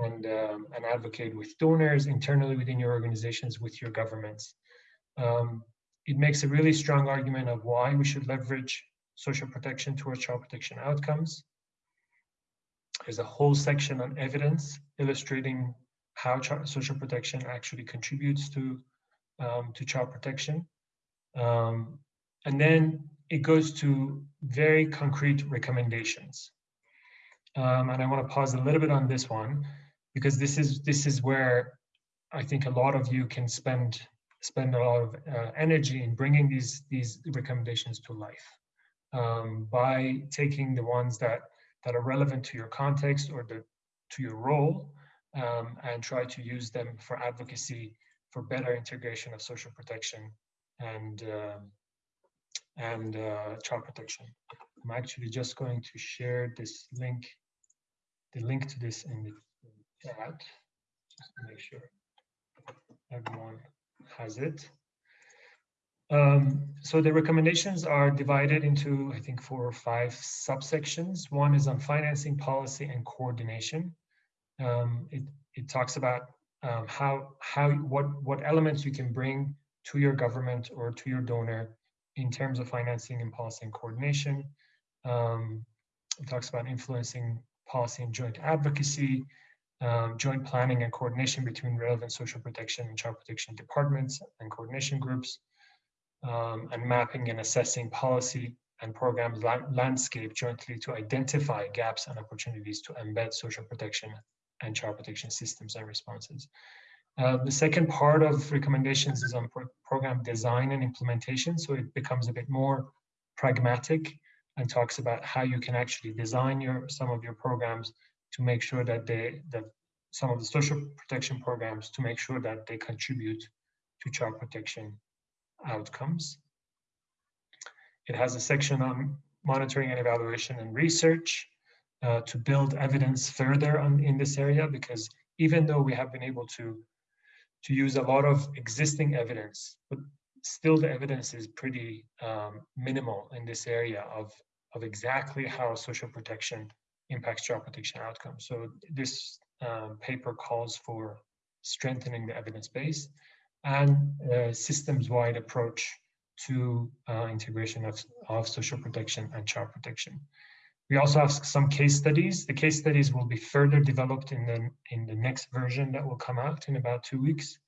and, um, and advocate with donors internally within your organizations, with your governments. Um, it makes a really strong argument of why we should leverage social protection towards child protection outcomes. There's a whole section on evidence illustrating how social protection actually contributes to um, to child protection. Um, and then it goes to very concrete recommendations. Um, and I want to pause a little bit on this one because this is this is where I think a lot of you can spend spend a lot of uh, energy in bringing these these recommendations to life um, by taking the ones that that are relevant to your context or the to your role um, and try to use them for advocacy for better integration of social protection and uh, and uh, child protection. I'm actually just going to share this link, the link to this in the chat, just to make sure everyone has it. Um, so the recommendations are divided into, I think, four or five subsections. One is on financing policy and coordination. Um, it, it talks about um, how, how, what, what elements you can bring to your government or to your donor in terms of financing and policy and coordination. Um, it talks about influencing policy and joint advocacy, um, joint planning and coordination between relevant social protection and child protection departments and coordination groups, um, and mapping and assessing policy and programs la landscape jointly to identify gaps and opportunities to embed social protection and child protection systems and responses. Uh, the second part of recommendations is on pro program design and implementation. So it becomes a bit more pragmatic and talks about how you can actually design your some of your programs to make sure that they that some of the social protection programs to make sure that they contribute to child protection outcomes. It has a section on monitoring and evaluation and research uh, to build evidence further on, in this area because even though we have been able to to use a lot of existing evidence, but still the evidence is pretty um, minimal in this area of, of exactly how social protection impacts child protection outcomes. So this um, paper calls for strengthening the evidence base and a systems-wide approach to uh, integration of, of social protection and child protection. We also have some case studies. The case studies will be further developed in the, in the next version that will come out in about two weeks.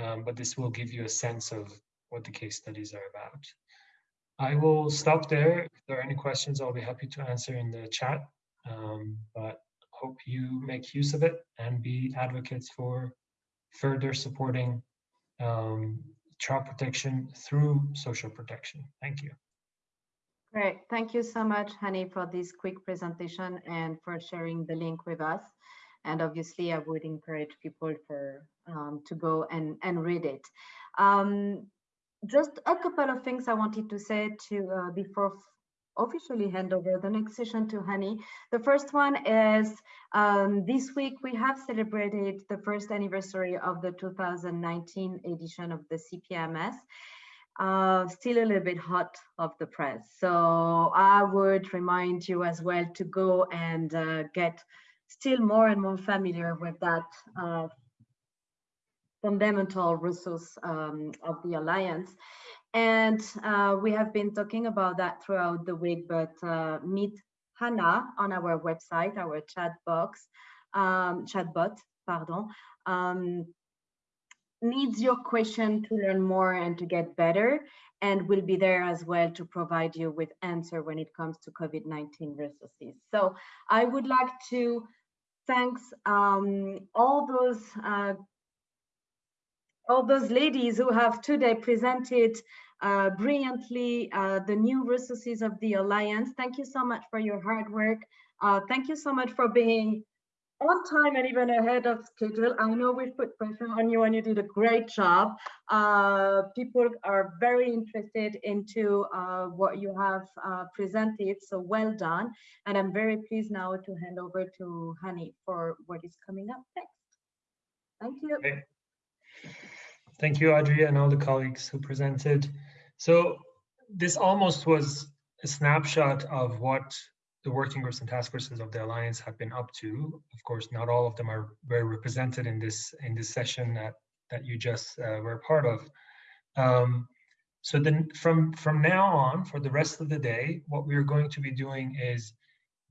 Um, but this will give you a sense of what the case studies are about. I will stop there. If there are any questions, I'll be happy to answer in the chat. Um, but hope you make use of it and be advocates for further supporting um, child protection through social protection. Thank you. Great. Thank you so much, Hani, for this quick presentation and for sharing the link with us. And obviously, I would encourage people for um, to go and, and read it. Um, just a couple of things I wanted to say to uh, before officially hand over the next session to Hani. The first one is um, this week we have celebrated the first anniversary of the 2019 edition of the CPMS uh, still a little bit hot off the press. So I would remind you as well to go and uh, get still more and more familiar with that uh, fundamental resource um, of the Alliance. And uh, we have been talking about that throughout the week, but uh, meet Hannah on our website, our chat box, um, chatbot, pardon, um, needs your question to learn more and to get better and will be there as well to provide you with answer when it comes to COVID-19 resources. So I would like to thanks um, all those uh, all those ladies who have today presented uh, brilliantly uh, the new resources of the Alliance. Thank you so much for your hard work. Uh, thank you so much for being on time and even ahead of schedule. I know we've put pressure on you and you did a great job. Uh, people are very interested into uh, what you have uh, presented, so well done. And I'm very pleased now to hand over to Hani for what is coming up next. Thank you. Okay. Thank you, Audrey, and all the colleagues who presented. So this almost was a snapshot of what the working groups and task forces of the alliance have been up to. Of course, not all of them are very represented in this in this session that that you just uh, were part of. Um, so then from from now on, for the rest of the day, what we're going to be doing is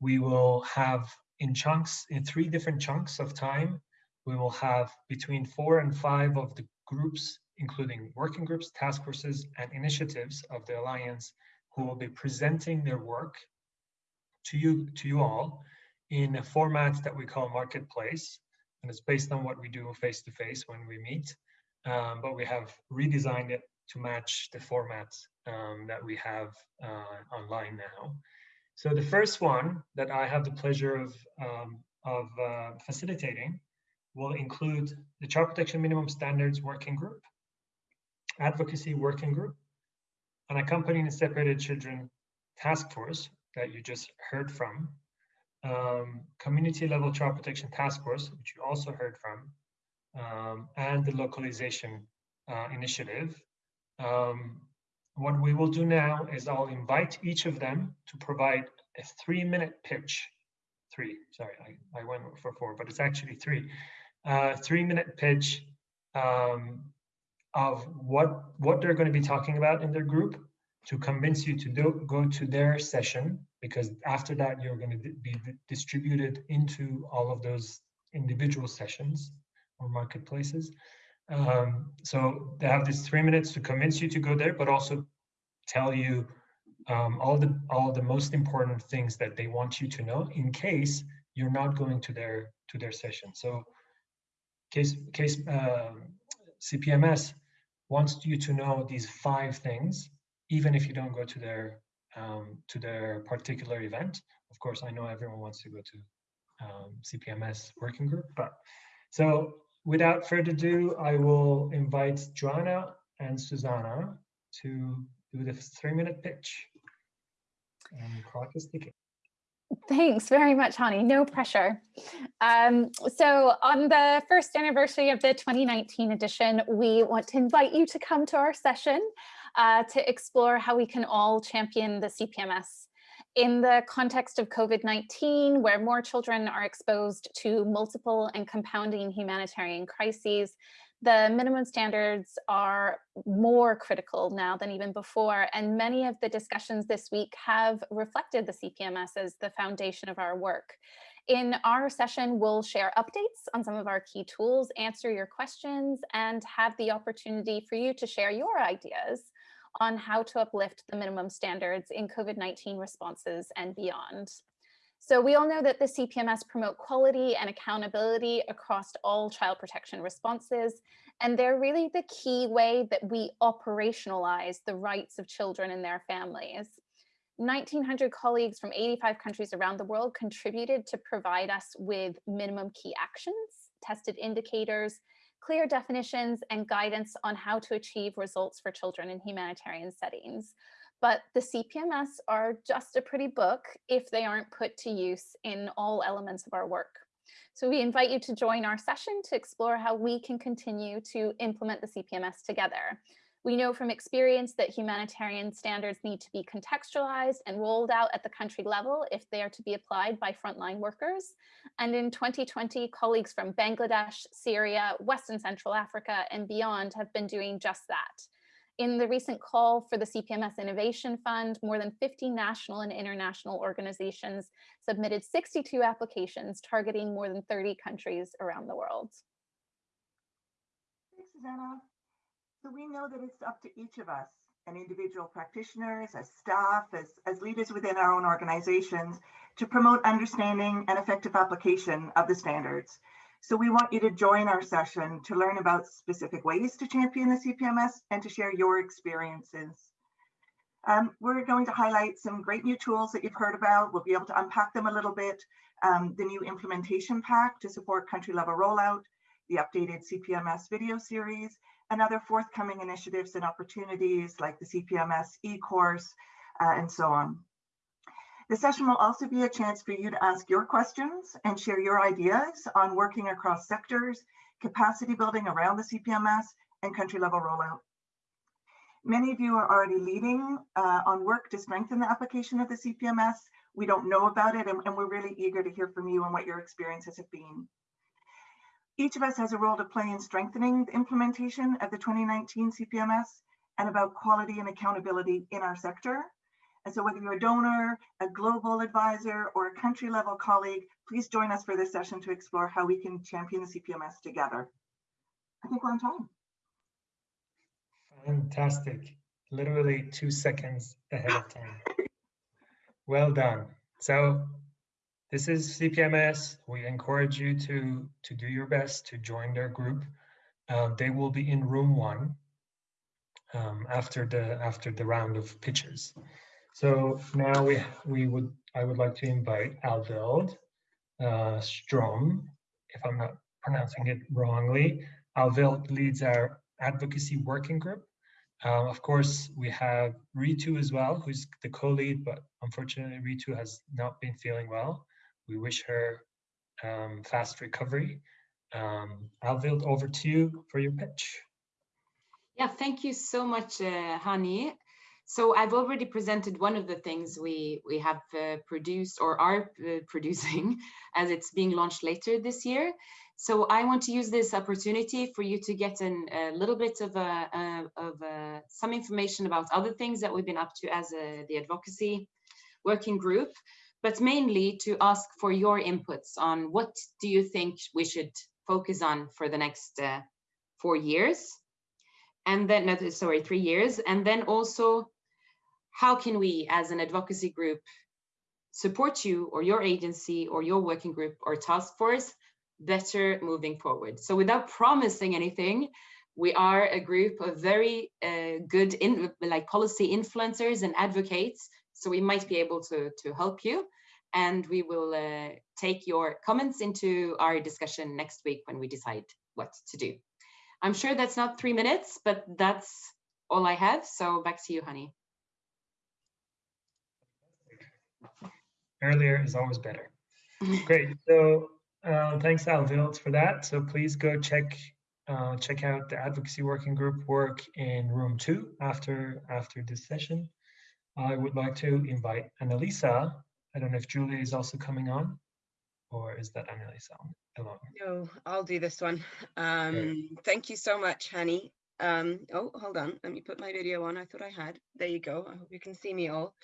we will have in chunks, in three different chunks of time, we will have between four and five of the groups including working groups, task forces, and initiatives of the Alliance who will be presenting their work to you, to you all in a format that we call Marketplace. And it's based on what we do face to face when we meet. Um, but we have redesigned it to match the format um, that we have uh, online now. So the first one that I have the pleasure of, um, of uh, facilitating will include the Child Protection Minimum Standards Working Group, Advocacy Working Group, an Accompanying Separated Children Task Force that you just heard from, um, Community Level Child Protection Task Force, which you also heard from, um, and the Localization uh, Initiative. Um, what we will do now is I'll invite each of them to provide a three minute pitch. Three, sorry, I, I went for four, but it's actually three. Three minute pitch um, of what, what they're going to be talking about in their group to convince you to do, go to their session, because after that, you're going to be distributed into all of those individual sessions or marketplaces. Um, so they have these three minutes to convince you to go there, but also tell you um, all the all the most important things that they want you to know in case you're not going to their to their session. So case case uh, um, CPMS wants you to know these five things, even if you don't go to their um, to their particular event. Of course, I know everyone wants to go to um, CPMS working group, but so without further ado, I will invite Joanna and Susanna to do the three minute pitch. And clock is ticking. Thanks very much, Hani. No pressure. Um, so on the first anniversary of the 2019 edition, we want to invite you to come to our session uh, to explore how we can all champion the CPMS in the context of COVID-19, where more children are exposed to multiple and compounding humanitarian crises, the minimum standards are more critical now than even before. And many of the discussions this week have reflected the CPMS as the foundation of our work. In our session, we'll share updates on some of our key tools, answer your questions, and have the opportunity for you to share your ideas on how to uplift the minimum standards in COVID-19 responses and beyond. So we all know that the CPMS promote quality and accountability across all child protection responses, and they're really the key way that we operationalize the rights of children and their families. 1900 colleagues from 85 countries around the world contributed to provide us with minimum key actions, tested indicators, clear definitions and guidance on how to achieve results for children in humanitarian settings. But the CPMS are just a pretty book if they aren't put to use in all elements of our work. So we invite you to join our session to explore how we can continue to implement the CPMS together. We know from experience that humanitarian standards need to be contextualized and rolled out at the country level if they are to be applied by frontline workers. And in 2020, colleagues from Bangladesh, Syria, Western Central Africa, and beyond have been doing just that. In the recent call for the CPMS Innovation Fund, more than 50 national and international organizations submitted 62 applications targeting more than 30 countries around the world. Thanks, Susanna. So we know that it's up to each of us and individual practitioners, as staff, as, as leaders within our own organizations to promote understanding and effective application of the standards. So we want you to join our session to learn about specific ways to champion the CPMS and to share your experiences. Um, we're going to highlight some great new tools that you've heard about. We'll be able to unpack them a little bit. Um, the new implementation pack to support country level rollout, the updated CPMS video series, and other forthcoming initiatives and opportunities like the CPMS e-course uh, and so on. The session will also be a chance for you to ask your questions and share your ideas on working across sectors, capacity building around the CPMS, and country level rollout. Many of you are already leading uh, on work to strengthen the application of the CPMS. We don't know about it, and, and we're really eager to hear from you and what your experiences have been. Each of us has a role to play in strengthening the implementation of the 2019 CPMS and about quality and accountability in our sector. And so whether you're a donor, a global advisor, or a country level colleague, please join us for this session to explore how we can champion the CPMS together. I think we're on time. Fantastic. Literally two seconds ahead of time. Well done. So this is CPMS. We encourage you to, to do your best to join their group. Um, they will be in room one um, after the after the round of pitches. So now we we would I would like to invite Alveld uh, Strom, if I'm not pronouncing it wrongly. Alveld leads our advocacy working group. Um, of course, we have Ritu as well, who's the co-lead, but unfortunately Ritu has not been feeling well. We wish her um, fast recovery. Um, over to you for your pitch. Yeah, thank you so much, uh, Hani. So I've already presented one of the things we, we have uh, produced or are uh, producing as it's being launched later this year. So I want to use this opportunity for you to get in a little bit of, a, of a, some information about other things that we've been up to as a, the advocacy working group, but mainly to ask for your inputs on what do you think we should focus on for the next uh, four years and then, no, sorry, three years. And then also, how can we as an advocacy group support you or your agency or your working group or task force better moving forward? So without promising anything, we are a group of very uh, good in, like policy influencers and advocates. So we might be able to, to help you and we will uh, take your comments into our discussion next week when we decide what to do. I'm sure that's not three minutes, but that's all I have. So back to you, Hani. Earlier is always better. Great. So uh, thanks, Alvild, for that. So please go check uh, check out the advocacy working group work in room two after after this session. I would like to invite Annalisa. I don't know if Julie is also coming on, or is that Annalisa alone? No, I'll do this one. Um, Thank you so much, Hani. Um, oh, hold on. Let me put my video on. I thought I had. There you go. I hope you can see me all.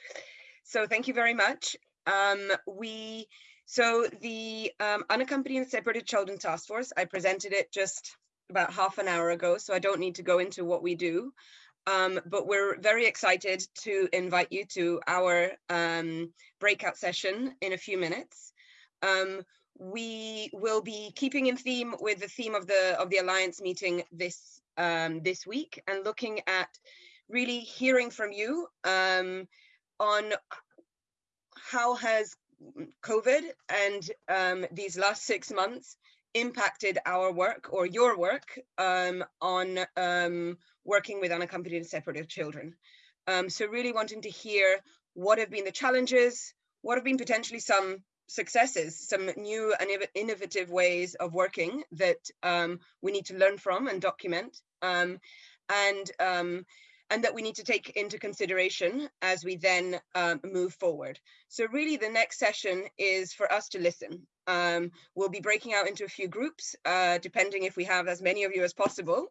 So thank you very much. Um, we so the um, unaccompanied and separated children task force. I presented it just about half an hour ago, so I don't need to go into what we do. Um, but we're very excited to invite you to our um, breakout session in a few minutes. Um, we will be keeping in theme with the theme of the of the alliance meeting this um, this week and looking at really hearing from you um, on how has COVID and um, these last six months impacted our work or your work um, on um, working with unaccompanied and separated children. Um, so really wanting to hear what have been the challenges, what have been potentially some successes, some new and innovative ways of working that um, we need to learn from and document, um, and and that we need to take into consideration as we then um, move forward. So really the next session is for us to listen. Um, we'll be breaking out into a few groups, uh, depending if we have as many of you as possible,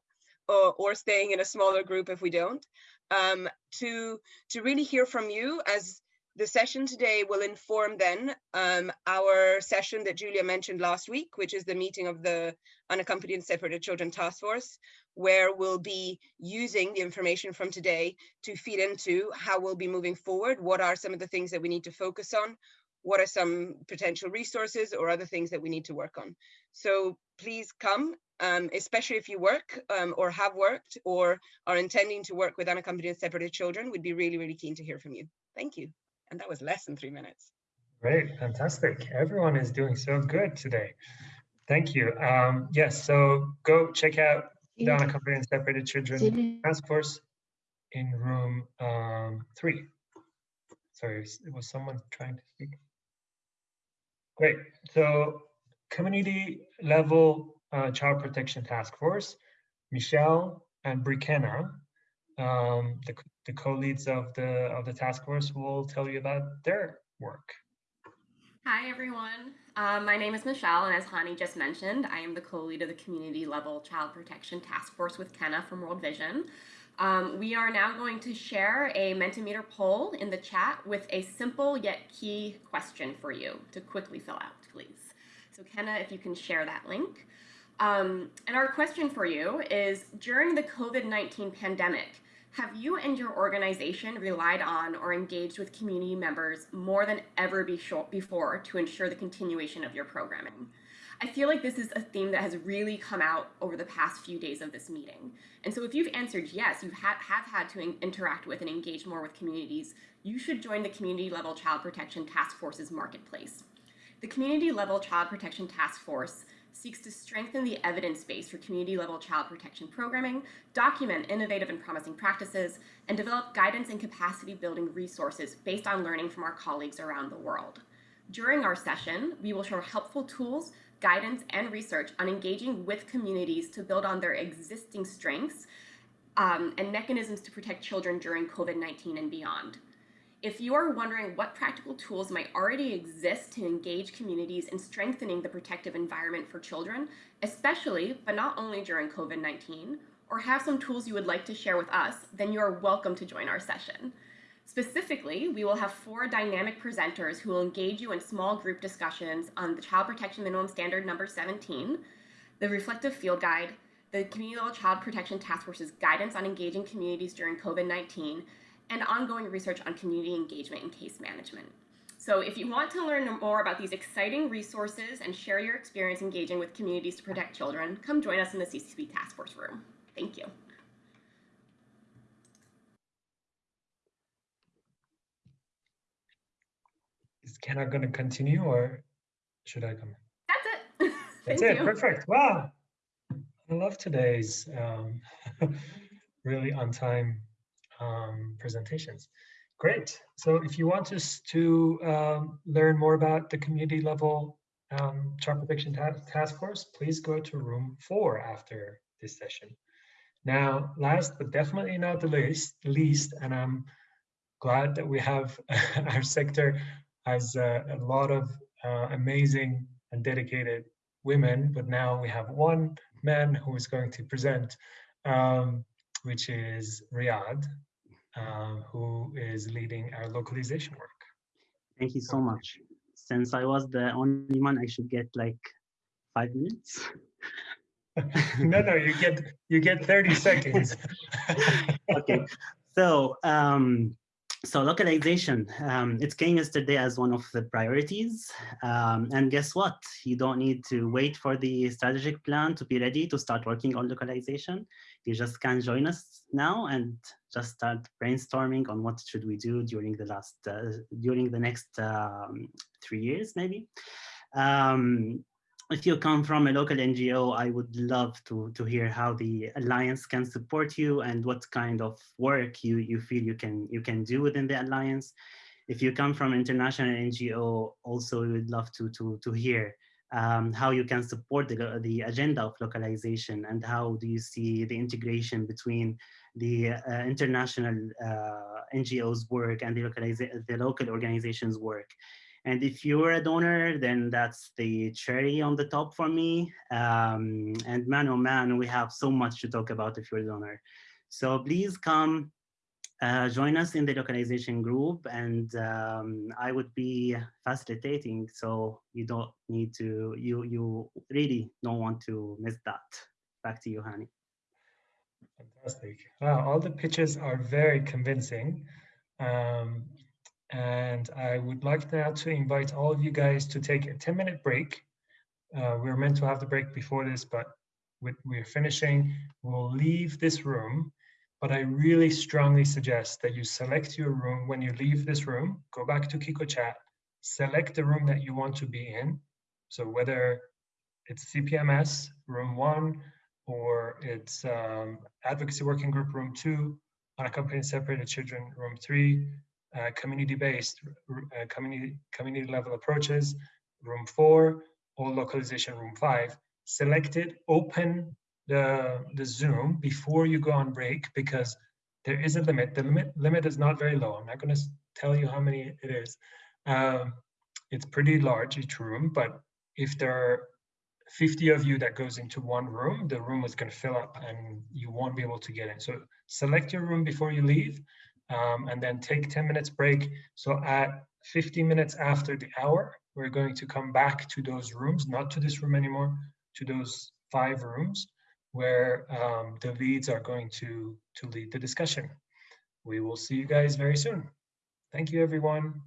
or, or staying in a smaller group if we don't, um, to, to really hear from you as the session today will inform then um, our session that Julia mentioned last week, which is the meeting of the Unaccompanied and Separated Children Task Force, where we'll be using the information from today to feed into how we'll be moving forward. What are some of the things that we need to focus on? What are some potential resources or other things that we need to work on? So please come, um, especially if you work um, or have worked or are intending to work with unaccompanied separated children, we'd be really, really keen to hear from you. Thank you. And that was less than three minutes. Great, fantastic. Everyone is doing so good today. Thank you. Um, yes, so go check out the Unaccompanied and Separated Children Task Force in room um, three. Sorry, it was someone trying to speak? Great. So community level uh, child protection task force, Michelle and Brikenna um, the, the co-leads of the of the task force will tell you about their work. Hi, everyone. Um, my name is Michelle, and as Hani just mentioned, I am the co-lead of the Community Level Child Protection Task Force with Kenna from World Vision. Um, we are now going to share a Mentimeter poll in the chat with a simple yet key question for you to quickly fill out, please. So Kenna, if you can share that link. Um, and our question for you is, during the COVID-19 pandemic, have you and your organization relied on or engaged with community members more than ever before to ensure the continuation of your programming? I feel like this is a theme that has really come out over the past few days of this meeting. And so if you've answered yes, you have, have had to interact with and engage more with communities, you should join the Community Level Child Protection Task Force's marketplace. The Community Level Child Protection Task Force seeks to strengthen the evidence base for community level child protection programming, document innovative and promising practices, and develop guidance and capacity building resources based on learning from our colleagues around the world. During our session, we will share helpful tools, guidance, and research on engaging with communities to build on their existing strengths um, and mechanisms to protect children during COVID-19 and beyond. If you are wondering what practical tools might already exist to engage communities in strengthening the protective environment for children, especially, but not only during COVID-19, or have some tools you would like to share with us, then you are welcome to join our session. Specifically, we will have four dynamic presenters who will engage you in small group discussions on the Child Protection Minimum Standard number 17, the Reflective Field Guide, the Community Level Child Protection Task Force's guidance on engaging communities during COVID-19, and ongoing research on community engagement and case management. So if you want to learn more about these exciting resources and share your experience engaging with communities to protect children, come join us in the CCP Task Force room. Thank you. Is Kenna going to continue or should I come? That's it. That's it. You. Perfect. Wow. I love today's um, really on time um, presentations. Great. So if you want us to um, learn more about the community level um, child protection ta task force, please go to room four after this session. Now, last but definitely not the least, least and I'm glad that we have our sector has uh, a lot of uh, amazing and dedicated women, but now we have one man who is going to present, um, which is Riyadh uh, who is leading our localization work. Thank you so much. Since I was the only one, I should get like five minutes. no, no, you get you get 30 seconds. okay, so um, so localization, um, it came yesterday as one of the priorities. Um, and guess what? You don't need to wait for the strategic plan to be ready to start working on localization. You just can join us now and just start brainstorming on what should we do during the last, uh, during the next um, three years, maybe. Um, if you come from a local NGO, I would love to, to hear how the Alliance can support you and what kind of work you, you feel you can, you can do within the Alliance. If you come from international NGO, also we would love to, to, to hear um, how you can support the, the agenda of localization and how do you see the integration between the uh, international uh, NGOs work and the, the local organizations work. And if you're a donor, then that's the cherry on the top for me. Um, and man, oh man, we have so much to talk about if you're a donor. So please come uh, join us in the localization group and um, I would be facilitating. So you don't need to, you, you really don't want to miss that. Back to you, Hani. Fantastic. Wow, all the pitches are very convincing. Um, and I would like now to invite all of you guys to take a 10 minute break. Uh, we are meant to have the break before this, but we're finishing. We'll leave this room, but I really strongly suggest that you select your room when you leave this room, go back to Kiko chat, select the room that you want to be in. So whether it's CPMS, room one, or it's um, advocacy working group room two, unaccompanied separated children room three, uh, community-based uh, community community level approaches, room four, or localization room five. Select it, open the, the Zoom before you go on break because there is a limit. The limit, limit is not very low. I'm not going to tell you how many it is. Um, it's pretty large, each room, but if there are 50 of you that goes into one room, the room is going to fill up and you won't be able to get in. So select your room before you leave um, and then take 10 minutes break. So at 50 minutes after the hour, we're going to come back to those rooms, not to this room anymore, to those five rooms where um, the leads are going to, to lead the discussion. We will see you guys very soon. Thank you, everyone.